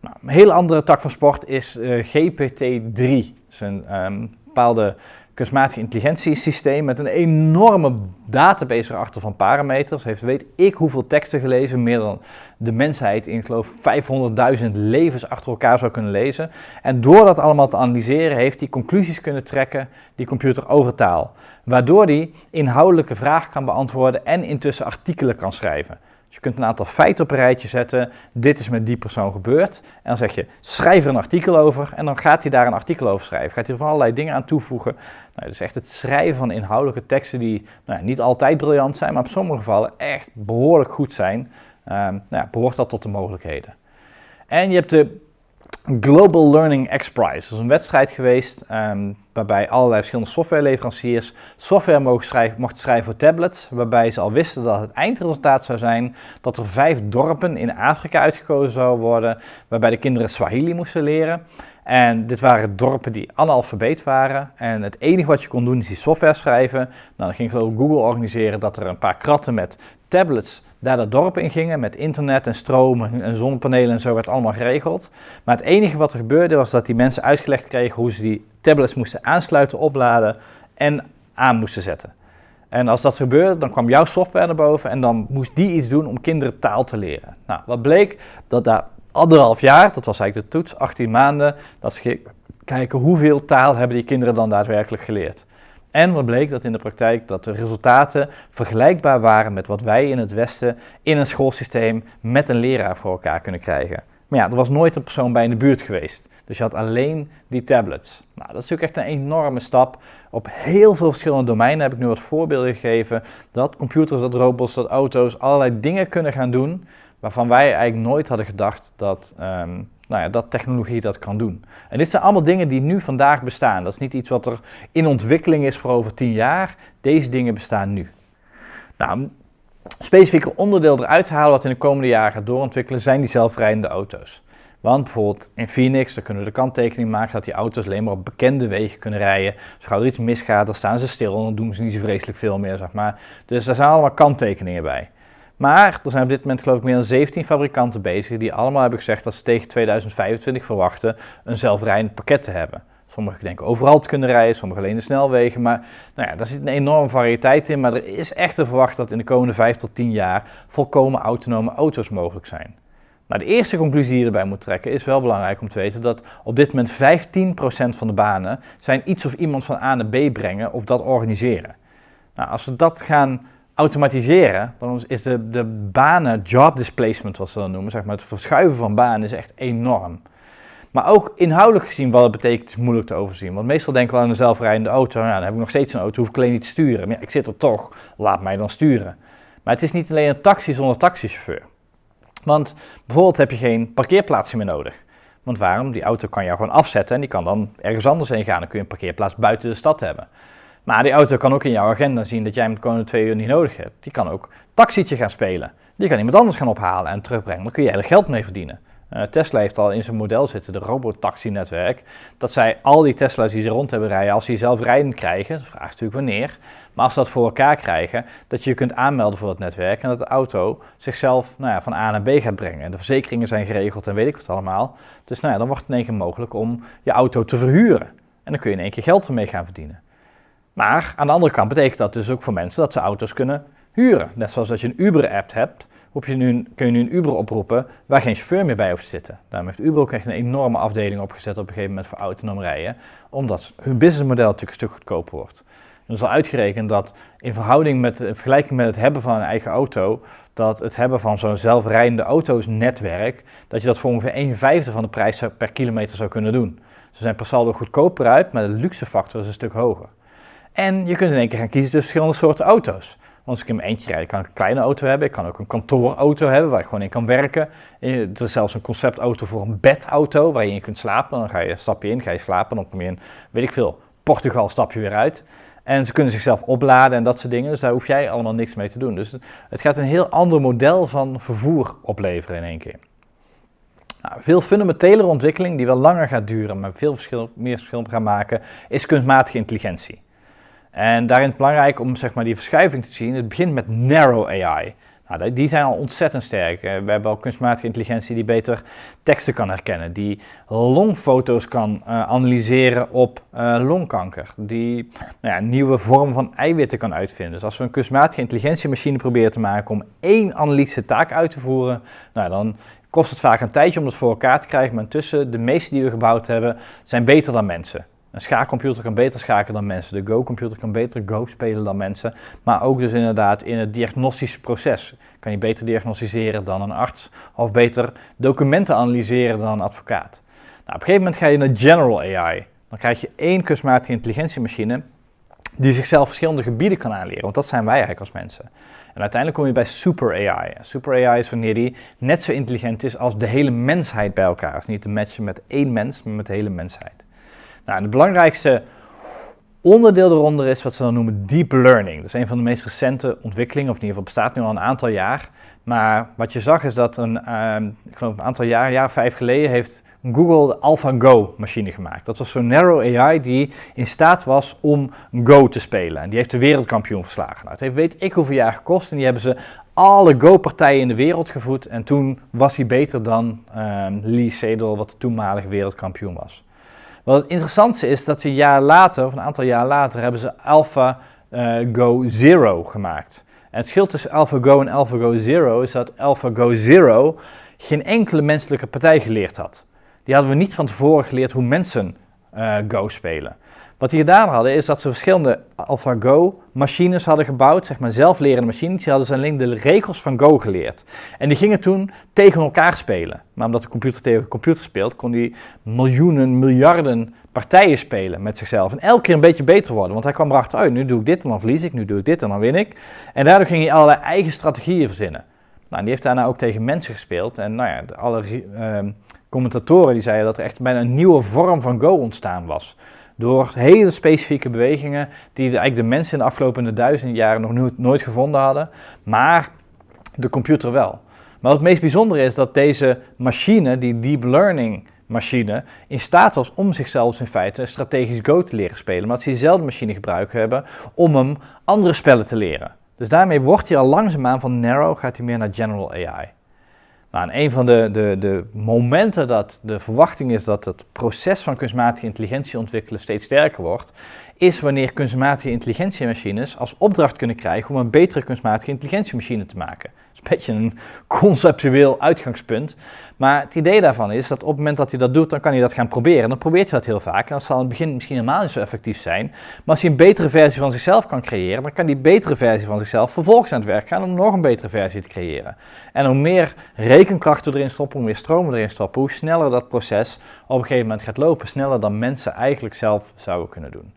Nou, een hele andere tak van sport is eh, GPT-3. Dat is een um, bepaalde kunstmatige intelligentiesysteem met een enorme database erachter van parameters. Heeft weet ik hoeveel teksten gelezen, meer dan de mensheid in geloof 500.000 levens achter elkaar zou kunnen lezen. En door dat allemaal te analyseren heeft hij conclusies kunnen trekken, die computer over taal. Waardoor hij inhoudelijke vragen kan beantwoorden en intussen artikelen kan schrijven. Dus je kunt een aantal feiten op een rijtje zetten. Dit is met die persoon gebeurd. En dan zeg je, schrijf er een artikel over. En dan gaat hij daar een artikel over schrijven. Gaat hij van allerlei dingen aan toevoegen. Nou, dus echt het schrijven van inhoudelijke teksten die nou, niet altijd briljant zijn, maar op sommige gevallen echt behoorlijk goed zijn. Um, nou behoort dat tot de mogelijkheden. En je hebt de Global Learning X Prize. Dat is een wedstrijd geweest um, waarbij allerlei verschillende softwareleveranciers software mogen schrijven, mochten schrijven voor tablets. Waarbij ze al wisten dat het eindresultaat zou zijn dat er vijf dorpen in Afrika uitgekozen zouden worden. Waarbij de kinderen Swahili moesten leren. En dit waren dorpen die analfabeet waren. En het enige wat je kon doen is die software schrijven. Nou, dan ging Google organiseren dat er een paar kratten met tablets daar dat dorp in gingen met internet en stroom en zonnepanelen en zo werd allemaal geregeld. Maar het enige wat er gebeurde was dat die mensen uitgelegd kregen hoe ze die tablets moesten aansluiten, opladen en aan moesten zetten. En als dat gebeurde, dan kwam jouw software naar boven en dan moest die iets doen om kinderen taal te leren. Nou, wat bleek? Dat daar anderhalf jaar, dat was eigenlijk de toets, 18 maanden, dat ze kijken hoeveel taal hebben die kinderen dan daadwerkelijk geleerd. En wat bleek dat in de praktijk dat de resultaten vergelijkbaar waren met wat wij in het Westen in een schoolsysteem met een leraar voor elkaar kunnen krijgen. Maar ja, er was nooit een persoon bij in de buurt geweest. Dus je had alleen die tablets. Nou, dat is natuurlijk echt een enorme stap. Op heel veel verschillende domeinen heb ik nu wat voorbeelden gegeven dat computers, dat robots, dat auto's allerlei dingen kunnen gaan doen waarvan wij eigenlijk nooit hadden gedacht dat, um, nou ja, dat technologie dat kan doen. En dit zijn allemaal dingen die nu vandaag bestaan. Dat is niet iets wat er in ontwikkeling is voor over tien jaar. Deze dingen bestaan nu. Nou, specifieke onderdeel eruit halen wat in de komende jaren doorontwikkelen zijn die zelfrijdende auto's. Want bijvoorbeeld in Phoenix, daar kunnen we de kanttekening maken dat die auto's alleen maar op bekende wegen kunnen rijden. Dus er iets misgaat, dan staan ze stil en dan doen ze niet zo vreselijk veel meer, zeg maar. Dus daar zijn allemaal kanttekeningen bij. Maar er zijn op dit moment geloof ik meer dan 17 fabrikanten bezig die allemaal hebben gezegd dat ze tegen 2025 verwachten een zelfrijdend pakket te hebben. Sommigen denken overal te kunnen rijden, sommigen alleen de snelwegen. Maar nou ja, daar zit een enorme variëteit in. Maar er is echt te verwachten dat in de komende 5 tot 10 jaar volkomen autonome auto's mogelijk zijn. Nou, de eerste conclusie die je erbij moet trekken is wel belangrijk om te weten dat op dit moment 15% van de banen zijn iets of iemand van A naar B brengen of dat organiseren. Nou, als we dat gaan automatiseren, dan is de, de banen, job displacement, wat ze dan noemen, zeg maar, het verschuiven van banen is echt enorm. Maar ook inhoudelijk gezien wat het betekent is moeilijk te overzien. Want meestal denken we aan een zelfrijdende auto, nou, dan heb ik nog steeds een auto, hoef ik alleen niet te sturen. Maar ik zit er toch, laat mij dan sturen. Maar het is niet alleen een taxi zonder taxichauffeur. Want bijvoorbeeld heb je geen parkeerplaatsen meer nodig. Want waarom? Die auto kan je gewoon afzetten en die kan dan ergens anders heen gaan. Dan kun je een parkeerplaats buiten de stad hebben. Maar die auto kan ook in jouw agenda zien dat jij hem de komende twee uur niet nodig hebt. Die kan ook taxietje gaan spelen. Die kan iemand anders gaan ophalen en terugbrengen. Dan kun je er geld mee verdienen. Uh, Tesla heeft al in zijn model zitten, de robotaxi-netwerk, dat zij al die Tesla's die ze rond hebben rijden, als die zelf rijden krijgen, de vraag natuurlijk wanneer, maar als ze dat voor elkaar krijgen, dat je je kunt aanmelden voor het netwerk en dat de auto zichzelf nou ja, van A naar B gaat brengen. En de verzekeringen zijn geregeld en weet ik wat allemaal. Dus nou ja, dan wordt het in één keer mogelijk om je auto te verhuren. En dan kun je in één keer geld ermee gaan verdienen. Maar aan de andere kant betekent dat dus ook voor mensen dat ze auto's kunnen huren. Net zoals dat je een Uber-app hebt, je nu, kun je nu een Uber oproepen waar geen chauffeur meer bij hoeft te zitten. Daarom heeft Uber ook echt een enorme afdeling opgezet op een gegeven moment voor autonoom rijden, omdat hun businessmodel natuurlijk een stuk goedkoper wordt. Er is al uitgerekend dat in verhouding met, in vergelijking met het hebben van een eigen auto, dat het hebben van zo'n zelfrijdende auto's netwerk, dat je dat voor ongeveer 1 vijfde van de prijs per kilometer zou kunnen doen. Ze zijn per saldo goedkoper uit, maar de luxefactor is een stuk hoger. En je kunt in één keer gaan kiezen tussen verschillende soorten auto's. als ik in eentje rijd, kan ik een kleine auto hebben. Ik kan ook een kantoorauto hebben waar ik gewoon in kan werken. Er is zelfs een conceptauto voor een bedauto waar je in kunt slapen. Dan ga je, stap je in, ga je slapen, dan kom je in, weet ik veel, Portugal stap je weer uit. En ze kunnen zichzelf opladen en dat soort dingen. Dus daar hoef jij allemaal niks mee te doen. Dus het gaat een heel ander model van vervoer opleveren in één keer. Nou, veel fundamentelere ontwikkeling die wel langer gaat duren, maar veel verschil, meer verschil gaan maken, is kunstmatige intelligentie. En daarin is belangrijk om zeg maar, die verschuiving te zien. Het begint met narrow AI. Nou, die zijn al ontzettend sterk. We hebben al kunstmatige intelligentie die beter teksten kan herkennen, die longfoto's kan uh, analyseren op uh, longkanker, die nou ja, nieuwe vormen van eiwitten kan uitvinden. Dus als we een kunstmatige intelligentiemachine proberen te maken om één analytische taak uit te voeren, nou, dan kost het vaak een tijdje om dat voor elkaar te krijgen, maar intussen de meeste die we gebouwd hebben zijn beter dan mensen. Een schaakcomputer kan beter schaken dan mensen. De Go-computer kan beter Go spelen dan mensen. Maar ook dus inderdaad in het diagnostische proces kan je beter diagnosticeren dan een arts. Of beter documenten analyseren dan een advocaat. Nou, op een gegeven moment ga je naar General AI. Dan krijg je één kunstmatige intelligentiemachine die zichzelf verschillende gebieden kan aanleren. Want dat zijn wij eigenlijk als mensen. En uiteindelijk kom je bij super AI. Super AI is wanneer die net zo intelligent is als de hele mensheid bij elkaar. Dus niet te matchen met één mens, maar met de hele mensheid. Nou, het belangrijkste onderdeel eronder is wat ze dan noemen deep learning. Dat is een van de meest recente ontwikkelingen, of in ieder geval bestaat nu al een aantal jaar. Maar wat je zag is dat een, uh, ik geloof een aantal jaar, jaar vijf geleden, heeft Google de AlphaGo machine gemaakt. Dat was zo'n narrow AI die in staat was om Go te spelen. En die heeft de wereldkampioen verslagen. Nou, het heeft weet ik hoeveel jaar gekost en die hebben ze alle Go-partijen in de wereld gevoed. En toen was hij beter dan uh, Lee Sedol, wat de toenmalige wereldkampioen was. Wat het interessantste is dat ze een jaar later, of een aantal jaar later, hebben ze AlphaGo uh, Zero gemaakt. En het verschil tussen AlphaGo en AlphaGo Zero is dat AlphaGo Zero geen enkele menselijke partij geleerd had. Die hadden we niet van tevoren geleerd hoe mensen uh, Go spelen. Wat die gedaan hadden is dat ze verschillende AlphaGo machines hadden gebouwd, zeg maar zelflerende machines. Die hadden ze alleen de regels van Go geleerd. En die gingen toen tegen elkaar spelen. Maar omdat de computer tegen computer speelt, kon die miljoenen, miljarden partijen spelen met zichzelf. En elke keer een beetje beter worden. Want hij kwam erachter oh, nu doe ik dit en dan verlies ik, nu doe ik dit en dan win ik. En daardoor ging hij allerlei eigen strategieën verzinnen. Nou, die heeft daarna ook tegen mensen gespeeld. En nou ja, alle uh, commentatoren die zeiden dat er echt bijna een nieuwe vorm van Go ontstaan was. Door hele specifieke bewegingen die eigenlijk de mensen in de afgelopen duizenden jaren nog nooit, gevonden hadden, maar de computer wel. Maar het meest bijzondere is dat deze machine, die deep learning machine, in staat was om zichzelf in feite strategisch Go te leren spelen. Maar dat ze diezelfde machine gebruikt hebben om hem andere spellen te leren. Dus daarmee wordt hij al langzaamaan van narrow, gaat hij meer naar general AI. En een van de, de, de momenten dat de verwachting is dat het proces van kunstmatige intelligentie ontwikkelen steeds sterker wordt, is wanneer kunstmatige intelligentiemachines als opdracht kunnen krijgen om een betere kunstmatige intelligentiemachine te maken beetje een conceptueel uitgangspunt. Maar het idee daarvan is dat op het moment dat hij dat doet, dan kan hij dat gaan proberen. Dan probeert hij dat heel vaak. En dat zal in het begin misschien helemaal niet zo effectief zijn. Maar als hij een betere versie van zichzelf kan creëren, dan kan die betere versie van zichzelf vervolgens aan het werk gaan om nog een betere versie te creëren. En hoe meer rekenkracht we erin stoppen, hoe meer stroom we erin stoppen, hoe sneller dat proces op een gegeven moment gaat lopen. Sneller dan mensen eigenlijk zelf zouden kunnen doen.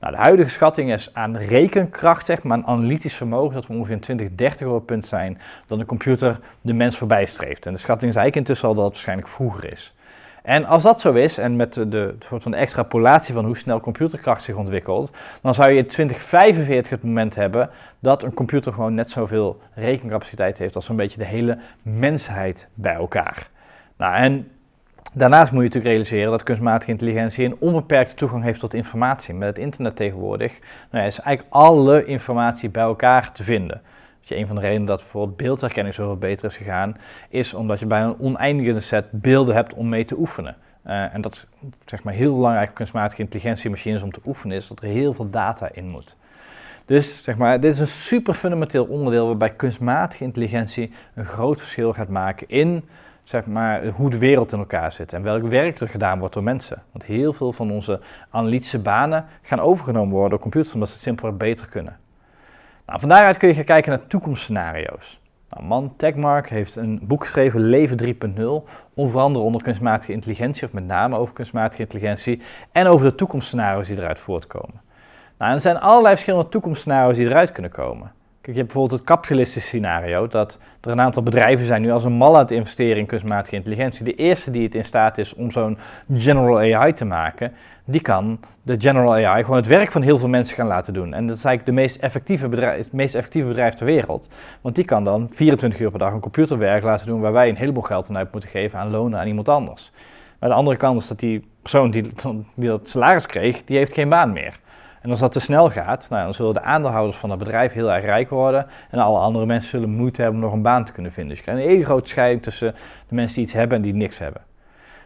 Nou, de huidige schatting is aan rekenkracht, zeg maar, een analytisch vermogen, dat we ongeveer in 2030 op het punt zijn dat de computer de mens voorbij streeft. En de schatting is eigenlijk intussen al dat het waarschijnlijk vroeger is. En als dat zo is, en met de, soort van extrapolatie van hoe snel computerkracht zich ontwikkelt, dan zou je in 2045 het moment hebben dat een computer gewoon net zoveel rekencapaciteit heeft als zo'n beetje de hele mensheid bij elkaar. Nou, en Daarnaast moet je natuurlijk realiseren dat kunstmatige intelligentie een onbeperkte toegang heeft tot informatie. Met het internet tegenwoordig nou is eigenlijk alle informatie bij elkaar te vinden. Dus een van de redenen dat bijvoorbeeld beeldherkenning zoveel beter is gegaan, is omdat je bijna een oneindige set beelden hebt om mee te oefenen. Uh, en dat zeg maar heel belangrijk kunstmatige intelligentiemachines om te oefenen is dat er heel veel data in moet. Dus zeg maar, dit is een super fundamenteel onderdeel waarbij kunstmatige intelligentie een groot verschil gaat maken in zeg maar, hoe de wereld in elkaar zit en welk werk er gedaan wordt door mensen. Want heel veel van onze analytische banen gaan overgenomen worden door computers omdat ze het simpelweg beter kunnen. Nou, van daaruit kun je gaan kijken naar toekomstscenario's. Nou, Man Techmark heeft een boek geschreven, Leven 3.0, onder andere onder kunstmatige intelligentie, of met name over kunstmatige intelligentie, en over de toekomstscenario's die eruit voortkomen. Nou, er zijn allerlei verschillende toekomstscenario's die eruit kunnen komen je hebt bijvoorbeeld het kapitalistische scenario, dat er een aantal bedrijven zijn nu als een mal aan het investeren in kunstmatige intelligentie. De eerste die het in staat is om zo'n general AI te maken, die kan de general AI gewoon het werk van heel veel mensen gaan laten doen. En dat is eigenlijk de meest effectieve bedrijf, het meest effectieve bedrijf ter wereld. Want die kan dan 24 uur per dag een computerwerk laten doen waar wij een heleboel geld aan uit moeten geven aan lonen aan iemand anders. Maar de andere kant is dat die persoon die, die dat salaris kreeg, die heeft geen baan meer. En als dat te snel gaat, nou, dan zullen de aandeelhouders van het bedrijf heel erg rijk worden. En alle andere mensen zullen moeite hebben om nog een baan te kunnen vinden. Dus je krijgt een hele grote scheiding tussen de mensen die iets hebben en die niks hebben.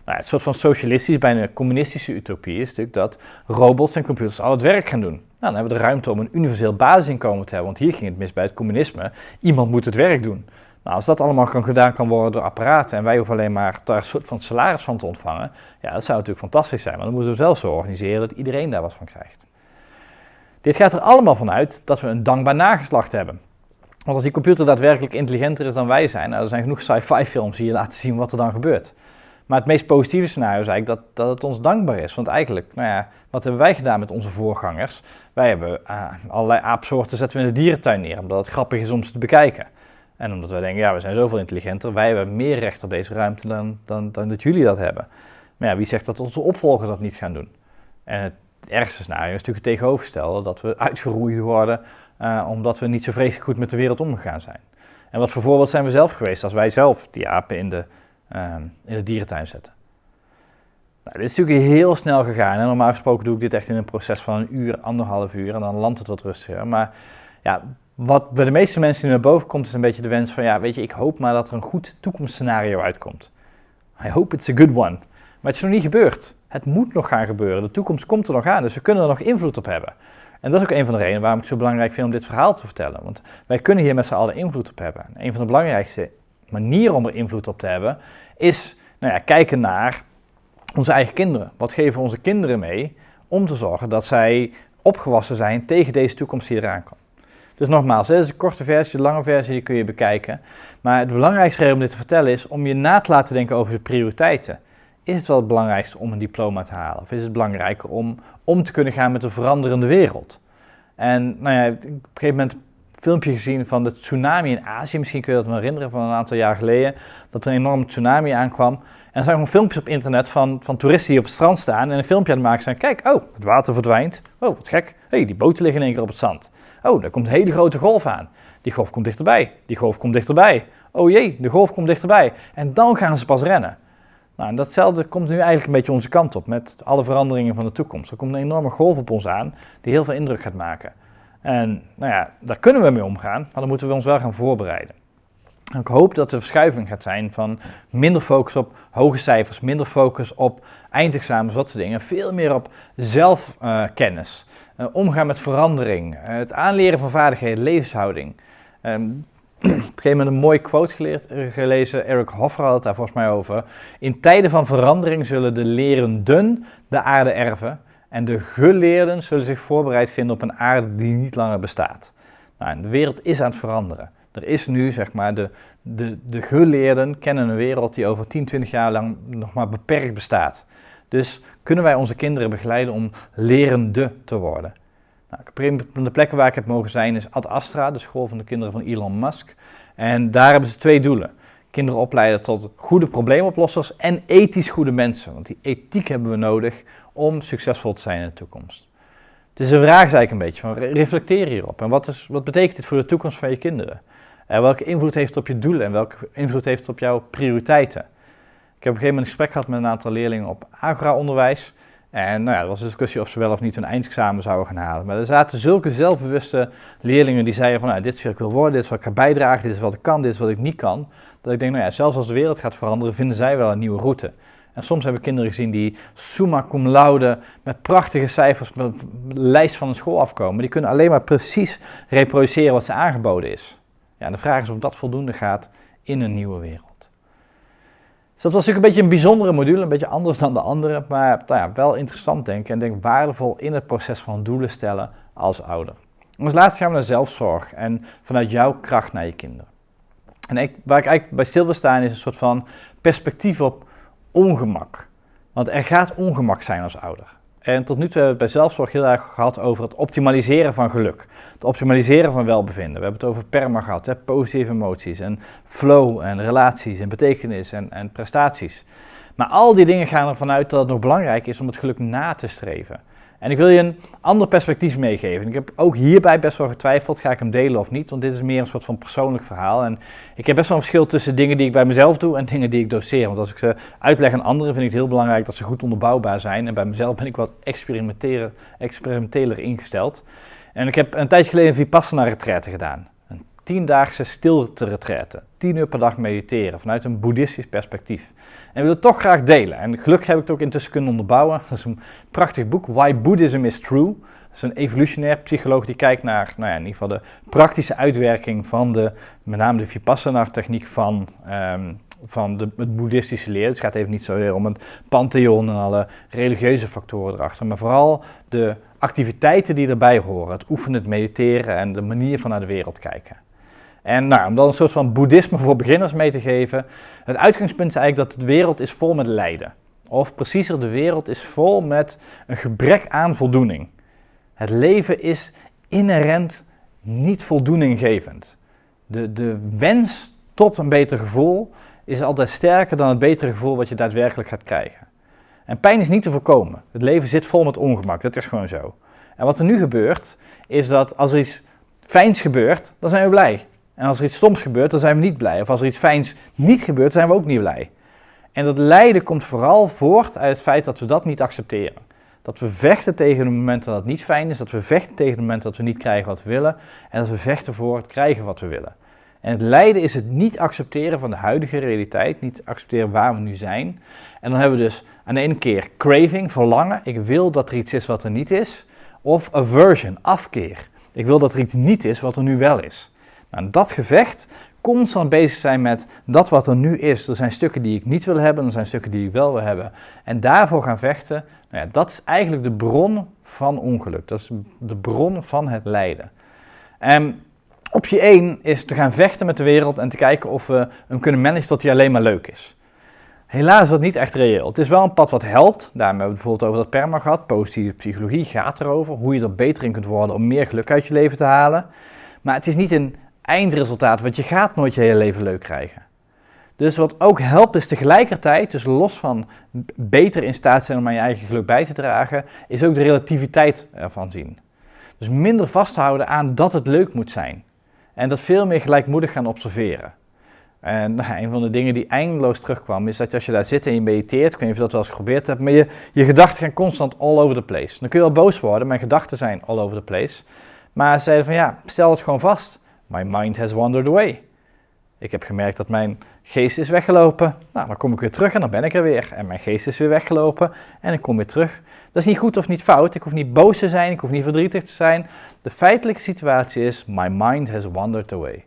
Nou, het soort van socialistische, bijna communistische utopie is natuurlijk dat robots en computers al het werk gaan doen. Nou, dan hebben we de ruimte om een universeel basisinkomen te hebben, want hier ging het mis bij het communisme. Iemand moet het werk doen. Nou, als dat allemaal kan, gedaan kan worden door apparaten en wij hoeven alleen maar daar een soort van salaris van te ontvangen, ja, dat zou natuurlijk fantastisch zijn. Maar dan moeten we zelf zo organiseren dat iedereen daar wat van krijgt. Dit gaat er allemaal vanuit dat we een dankbaar nageslacht hebben. Want als die computer daadwerkelijk intelligenter is dan wij zijn, nou, er zijn genoeg sci-fi films die je laten zien wat er dan gebeurt. Maar het meest positieve scenario is eigenlijk dat, dat het ons dankbaar is. Want eigenlijk, nou ja, wat hebben wij gedaan met onze voorgangers? Wij hebben uh, allerlei aapsoorten zetten we in de dierentuin neer, omdat het grappig is om ze te bekijken. En omdat wij denken, ja, we zijn zoveel intelligenter, wij hebben meer recht op deze ruimte dan, dan, dan dat jullie dat hebben. Maar ja, wie zegt dat onze opvolgers dat niet gaan doen? En het het ergste scenario is natuurlijk het tegenovergestelde, dat we uitgeroeid worden uh, omdat we niet zo vreselijk goed met de wereld omgegaan zijn. En wat voor voorbeeld zijn we zelf geweest als wij zelf die apen in de, uh, in de dierentuin zetten? Nou, dit is natuurlijk heel snel gegaan. En normaal gesproken doe ik dit echt in een proces van een uur, anderhalf uur en dan landt het wat rustiger. Maar ja, wat bij de meeste mensen die naar boven komt is een beetje de wens van, ja, weet je, ik hoop maar dat er een goed toekomstscenario uitkomt. I hope it's a good one. Maar het is nog niet gebeurd. Het moet nog gaan gebeuren. De toekomst komt er nog aan, dus we kunnen er nog invloed op hebben. En dat is ook een van de redenen waarom ik het zo belangrijk vind om dit verhaal te vertellen. Want wij kunnen hier met z'n allen invloed op hebben. een van de belangrijkste manier om er invloed op te hebben, is nou ja, kijken naar onze eigen kinderen. Wat geven onze kinderen mee om te zorgen dat zij opgewassen zijn tegen deze toekomst die eraan komt. Dus nogmaals, dit is een korte versie, de lange versie kun je bekijken. Maar het belangrijkste reden om dit te vertellen is om je na te laten denken over de prioriteiten. Is het wel het belangrijkste om een diploma te halen? Of is het belangrijker om om te kunnen gaan met een veranderende wereld? En nou ja, op een gegeven moment een filmpje gezien van de tsunami in Azië. Misschien kun je dat me herinneren van een aantal jaar geleden. Dat er een enorme tsunami aankwam. En er zijn gewoon filmpjes op internet van, van toeristen die op het strand staan en een filmpje aan het maken zijn. Kijk, oh, het water verdwijnt. Oh, wat gek. hey, die boten liggen in één keer op het zand. Oh, daar komt een hele grote golf aan. Die golf komt dichterbij. Die golf komt dichterbij. Oh jee, de golf komt dichterbij. En dan gaan ze pas rennen. Nou, en datzelfde komt nu eigenlijk een beetje onze kant op met alle veranderingen van de toekomst. Er komt een enorme golf op ons aan die heel veel indruk gaat maken. En nou ja, daar kunnen we mee omgaan, maar dan moeten we ons wel gaan voorbereiden. Ik hoop dat de verschuiving gaat zijn van minder focus op hoge cijfers, minder focus op eindexamens, dat soort dingen. Veel meer op zelfkennis, uh, omgaan met verandering, uh, het aanleren van vaardigheden, levenshouding. Op een gegeven moment een mooie quote geleerd, uh, gelezen, Eric Hoffer had daar volgens mij over. In tijden van verandering zullen de lerenden de aarde erven en de geleerden zullen zich voorbereid vinden op een aarde die niet langer bestaat. Nou, de wereld is aan het veranderen. Er is nu, zeg maar, de, de, de geleerden kennen een wereld die over 10, 20 jaar lang nog maar beperkt bestaat. Dus kunnen wij onze kinderen begeleiden om lerende te worden. Nou, de plekken waar ik heb mogen zijn is Ad Astra, de school van de kinderen van Elon Musk. En daar hebben ze twee doelen. Kinderen opleiden tot goede probleemoplossers en ethisch goede mensen. Want die ethiek hebben we nodig om succesvol te zijn in de toekomst. Dus de vraag is eigenlijk een beetje van reflecteer hierop. En wat, is, wat betekent dit voor de toekomst van je kinderen? En welke invloed heeft het op je doelen en welke invloed heeft het op jouw prioriteiten? Ik heb op een gegeven moment een gesprek gehad met een aantal leerlingen op agora-onderwijs. En nou ja, er was een discussie of ze wel of niet hun eindexamen zouden gaan halen. Maar er zaten zulke zelfbewuste leerlingen die zeiden van nou, dit is wat ik wil worden, dit is wat ik ga bijdragen, dit is wat ik kan, dit is wat ik niet kan. Dat ik denk, nou ja, zelfs als de wereld gaat veranderen, vinden zij wel een nieuwe route. En soms hebben kinderen gezien die summa cum laude met prachtige cijfers met een lijst van een school afkomen. Die kunnen alleen maar precies reproduceren wat ze aangeboden is. Ja, de vraag is of dat voldoende gaat in een nieuwe wereld. Dus dat was natuurlijk een beetje een bijzondere module, een beetje anders dan de andere, maar nou ja, wel interessant denken en denk waardevol in het proces van doelen stellen als ouder. Als laatste gaan we naar zelfzorg en vanuit jouw kracht naar je kinderen. En ik, waar ik eigenlijk bij stil wil staan is een soort van perspectief op ongemak. Want er gaat ongemak zijn als ouder. En tot nu toe hebben we het bij zelfzorg heel erg gehad over het optimaliseren van geluk. Het optimaliseren van welbevinden. We hebben het over perma gehad, hè, positieve emoties en flow en relaties en betekenis en, en prestaties. Maar al die dingen gaan ervan uit dat het nog belangrijk is om het geluk na te streven. En ik wil je een ander perspectief meegeven. Ik heb ook hierbij best wel getwijfeld, ga ik hem delen of niet, want dit is meer een soort van persoonlijk verhaal. En ik heb best wel een verschil tussen dingen die ik bij mezelf doe en dingen die ik doseer. Want als ik ze uitleg aan anderen, vind ik het heel belangrijk dat ze goed onderbouwbaar zijn. En bij mezelf ben ik wat experimenteler ingesteld. En ik heb een tijdje geleden een Vipassana retraite gedaan. Een tiendaagse stilte retraite. Tien uur per dag mediteren vanuit een boeddhistisch perspectief. En wil het toch graag delen. En gelukkig heb ik het ook intussen kunnen onderbouwen. Dat is een prachtig boek, Why Buddhism is True. Dat is een evolutionair psycholoog die kijkt naar, nou ja, in ieder geval de praktische uitwerking van de, met name de Vipassana-techniek van, um, van de, het boeddhistische leer. Het gaat even niet zozeer om het pantheon en alle religieuze factoren erachter, maar vooral de activiteiten die erbij horen. Het oefenen, het mediteren en de manier van naar de wereld kijken. En nou, om dan een soort van boeddhisme voor beginners mee te geven. Het uitgangspunt is eigenlijk dat de wereld is vol met lijden. Of preciezer, de wereld is vol met een gebrek aan voldoening. Het leven is inherent niet voldoeninggevend. De, de wens tot een beter gevoel is altijd sterker dan het betere gevoel wat je daadwerkelijk gaat krijgen. En pijn is niet te voorkomen. Het leven zit vol met ongemak, dat is gewoon zo. En wat er nu gebeurt, is dat als er iets fijns gebeurt, dan zijn we blij. En als er iets stoms gebeurt, dan zijn we niet blij. Of als er iets fijns niet gebeurt, zijn we ook niet blij. En dat lijden komt vooral voort uit het feit dat we dat niet accepteren. Dat we vechten tegen het moment dat het niet fijn is, dat we vechten tegen het moment dat we niet krijgen wat we willen en dat we vechten voor het krijgen wat we willen. En het lijden is het niet accepteren van de huidige realiteit, niet accepteren waar we nu zijn. En dan hebben we dus aan de ene keer craving, verlangen, ik wil dat er iets is wat er niet is, of aversion, afkeer. Ik wil dat er iets niet is wat er nu wel is. Nou, dat gevecht constant bezig zijn met dat wat er nu is. Er zijn stukken die ik niet wil hebben, er zijn stukken die ik wel wil hebben. En daarvoor gaan vechten, nou ja, dat is eigenlijk de bron van ongeluk. Dat is de bron van het lijden. En optie 1 is te gaan vechten met de wereld en te kijken of we hem kunnen managen tot hij alleen maar leuk is. Helaas is dat niet echt reëel. Het is wel een pad wat helpt. Daarom hebben we bijvoorbeeld over dat perma gehad. Positieve psychologie gaat erover. Hoe je er beter in kunt worden om meer geluk uit je leven te halen. Maar het is niet een eindresultaat, want je gaat nooit je hele leven leuk krijgen. Dus wat ook helpt is tegelijkertijd, dus los van beter in staat zijn om aan je eigen geluk bij te dragen, is ook de relativiteit ervan zien. Dus minder vasthouden aan dat het leuk moet zijn. En dat veel meer gelijkmoedig gaan observeren. En nou, een van de dingen die eindeloos terugkwam, is dat als je daar zit en je mediteert, ik weet niet of je dat wel eens geprobeerd hebt, maar je, je gedachten gaan constant all over the place. Dan kun je wel boos worden, mijn gedachten zijn all over the place. Maar ze zeiden van ja, stel het gewoon vast. My mind has wandered away. Ik heb gemerkt dat mijn geest is weggelopen. Nou, dan kom ik weer terug en dan ben ik er weer. En mijn geest is weer weggelopen en ik kom weer terug. Dat is niet goed of niet fout. Ik hoef niet boos te zijn, ik hoef niet verdrietig te zijn. De feitelijke situatie is, my mind has wandered away.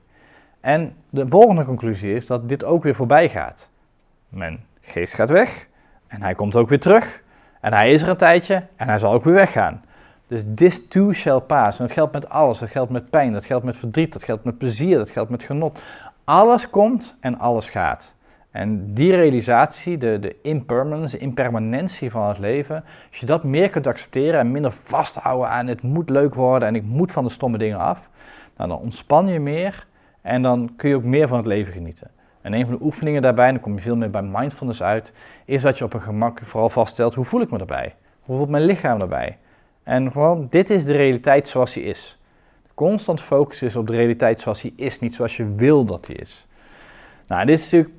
En de volgende conclusie is dat dit ook weer voorbij gaat. Mijn geest gaat weg en hij komt ook weer terug. En hij is er een tijdje en hij zal ook weer weggaan. Dus this too shall pass. En dat geldt met alles. Dat geldt met pijn, dat geldt met verdriet, dat geldt met plezier, dat geldt met genot. Alles komt en alles gaat. En die realisatie, de, de impermanence, de impermanentie van het leven, als je dat meer kunt accepteren en minder vasthouden aan het moet leuk worden en ik moet van de stomme dingen af, nou, dan ontspan je meer en dan kun je ook meer van het leven genieten. En een van de oefeningen daarbij, en dan kom je veel meer bij mindfulness uit, is dat je op een gemak vooral vaststelt hoe voel ik me erbij? Hoe voelt mijn lichaam erbij? En gewoon, dit is de realiteit zoals die is. Constant focus is op de realiteit zoals die is, niet zoals je wil dat die is. Nou, dit is natuurlijk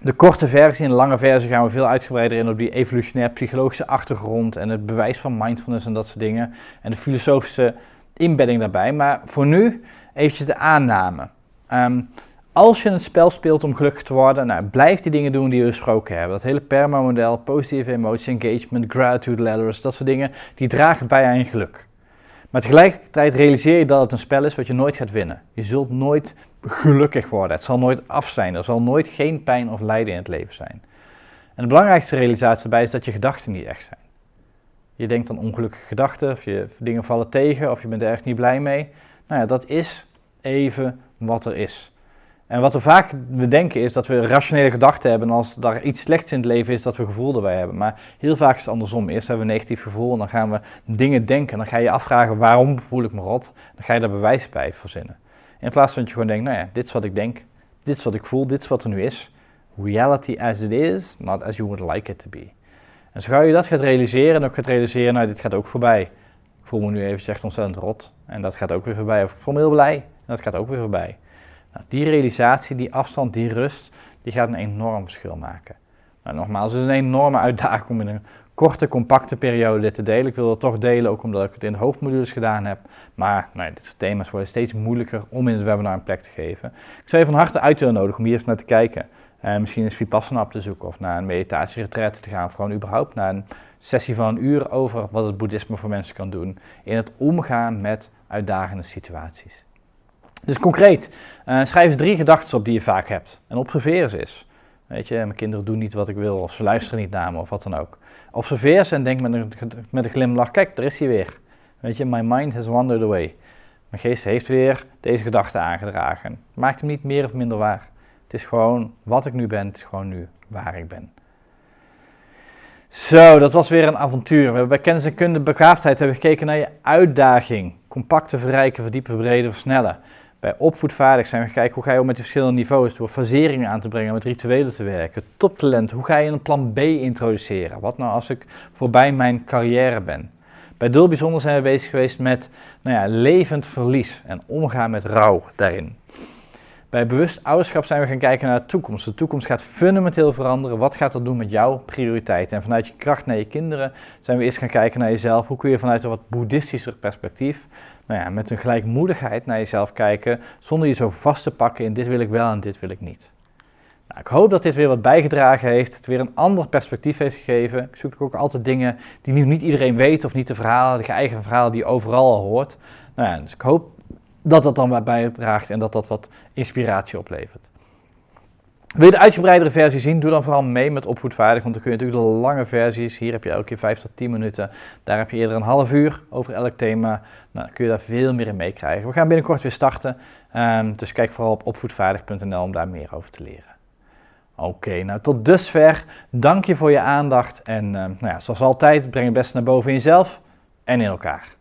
de korte versie. In de lange versie gaan we veel uitgebreider in op die evolutionair psychologische achtergrond en het bewijs van mindfulness en dat soort dingen. En de filosofische inbedding daarbij. Maar voor nu eventjes de aanname. Ehm, als je het spel speelt om gelukkig te worden, nou, blijf die dingen doen die we besproken hebben. Dat hele PERMA-model, positieve emotie, engagement, gratitude ladders, dat soort dingen, die dragen bij aan je geluk. Maar tegelijkertijd realiseer je dat het een spel is wat je nooit gaat winnen. Je zult nooit gelukkig worden. Het zal nooit af zijn. Er zal nooit geen pijn of lijden in het leven zijn. En de belangrijkste realisatie daarbij is dat je gedachten niet echt zijn. Je denkt aan ongelukkige gedachten, of je dingen vallen tegen, of je bent er echt niet blij mee. Nou ja, dat is even wat er is. En wat we vaak bedenken is dat we rationele gedachten hebben als er iets slechts in het leven is dat we gevoel erbij hebben. Maar heel vaak is het andersom. Eerst hebben we een negatief gevoel en dan gaan we dingen denken. Dan ga je je afvragen waarom voel ik me rot. Dan ga je daar bewijs bij verzinnen. In plaats van dat je gewoon denkt, nou ja, dit is wat ik denk, dit is wat ik voel, dit is wat er nu is. Reality as it is, not as you would like it to be. En zo je dat gaat realiseren en ook gaat realiseren, nou dit gaat ook voorbij. Ik voel me nu even echt ontzettend rot en dat gaat ook weer voorbij. Of ik voel me heel blij en dat gaat ook weer voorbij. Nou, die realisatie, die afstand, die rust, die gaat een enorm verschil maken. Nou, nogmaals, het is een enorme uitdaging om in een korte, compacte periode dit te delen. Ik wil het toch delen, ook omdat ik het in de hoofdmodules gedaan heb. Maar nou, dit soort thema's worden steeds moeilijker om in het webinar een plek te geven. Ik zou je van harte uit willen nodigen om hier eens naar te kijken. Uh, misschien eens Vipassana op te zoeken of naar een meditatieretreat te gaan. Of gewoon überhaupt naar een sessie van een uur over wat het boeddhisme voor mensen kan doen. In het omgaan met uitdagende situaties. Dus concreet, uh, schrijf eens drie gedachten op die je vaak hebt. En observeer ze eens. Weet je, mijn kinderen doen niet wat ik wil, of ze luisteren niet naar me, of wat dan ook. Observeer ze en denk met een, glimlach, kijk, er is hij weer. Weet je, my mind has wandered away. Mijn geest heeft weer deze gedachte aangedragen. Maakt hem niet meer of minder waar. Het is gewoon wat ik nu ben, gewoon nu waar ik ben. Zo, dat was weer een avontuur. We hebben bij kennis en kunde begaafdheid hebben gekeken naar je uitdaging. Compacte, verrijken, verdiepen, breden, versnellen. Bij opvoedvaardig zijn we kijken hoe ga je om met de verschillende niveaus, door faseringen aan te brengen, met rituelen te werken. Toptalent, hoe ga je een plan B introduceren? Wat nou als ik voorbij mijn carrière ben? Bij Dul zijn we bezig geweest met nou ja, levend verlies en omgaan met rouw daarin. Bij bewust ouderschap zijn we gaan kijken naar de toekomst. De toekomst gaat fundamenteel veranderen. Wat gaat dat doen met jouw prioriteiten? En vanuit je kracht naar je kinderen zijn we eerst gaan kijken naar jezelf. Hoe kun je vanuit een wat boeddhistischer perspectief nou ja, met een gelijkmoedigheid naar jezelf kijken, zonder je zo vast te pakken in dit wil ik wel en dit wil ik niet. Nou, ik hoop dat dit weer wat bijgedragen heeft, het weer een ander perspectief heeft gegeven. Ik zoek ook altijd dingen die nu niet iedereen weet of niet de verhalen, de eigen verhalen die je overal al hoort. Nou ja, dus ik hoop dat dat dan wat bijdraagt en dat dat wat inspiratie oplevert. Wil je de uitgebreidere versie zien? Doe dan vooral mee met opvoedvaardig, want dan kun je natuurlijk de lange versies, hier heb je elke keer 5 tot 10 minuten, daar heb je eerder een half uur over elk thema, nou, dan kun je daar veel meer in meekrijgen. We gaan binnenkort weer starten, um, dus kijk vooral op opvoedvaardig.nl om daar meer over te leren. Oké, nou tot dusver, dank je voor je aandacht en um, nou ja, zoals altijd, breng het beste naar boven in jezelf en in elkaar.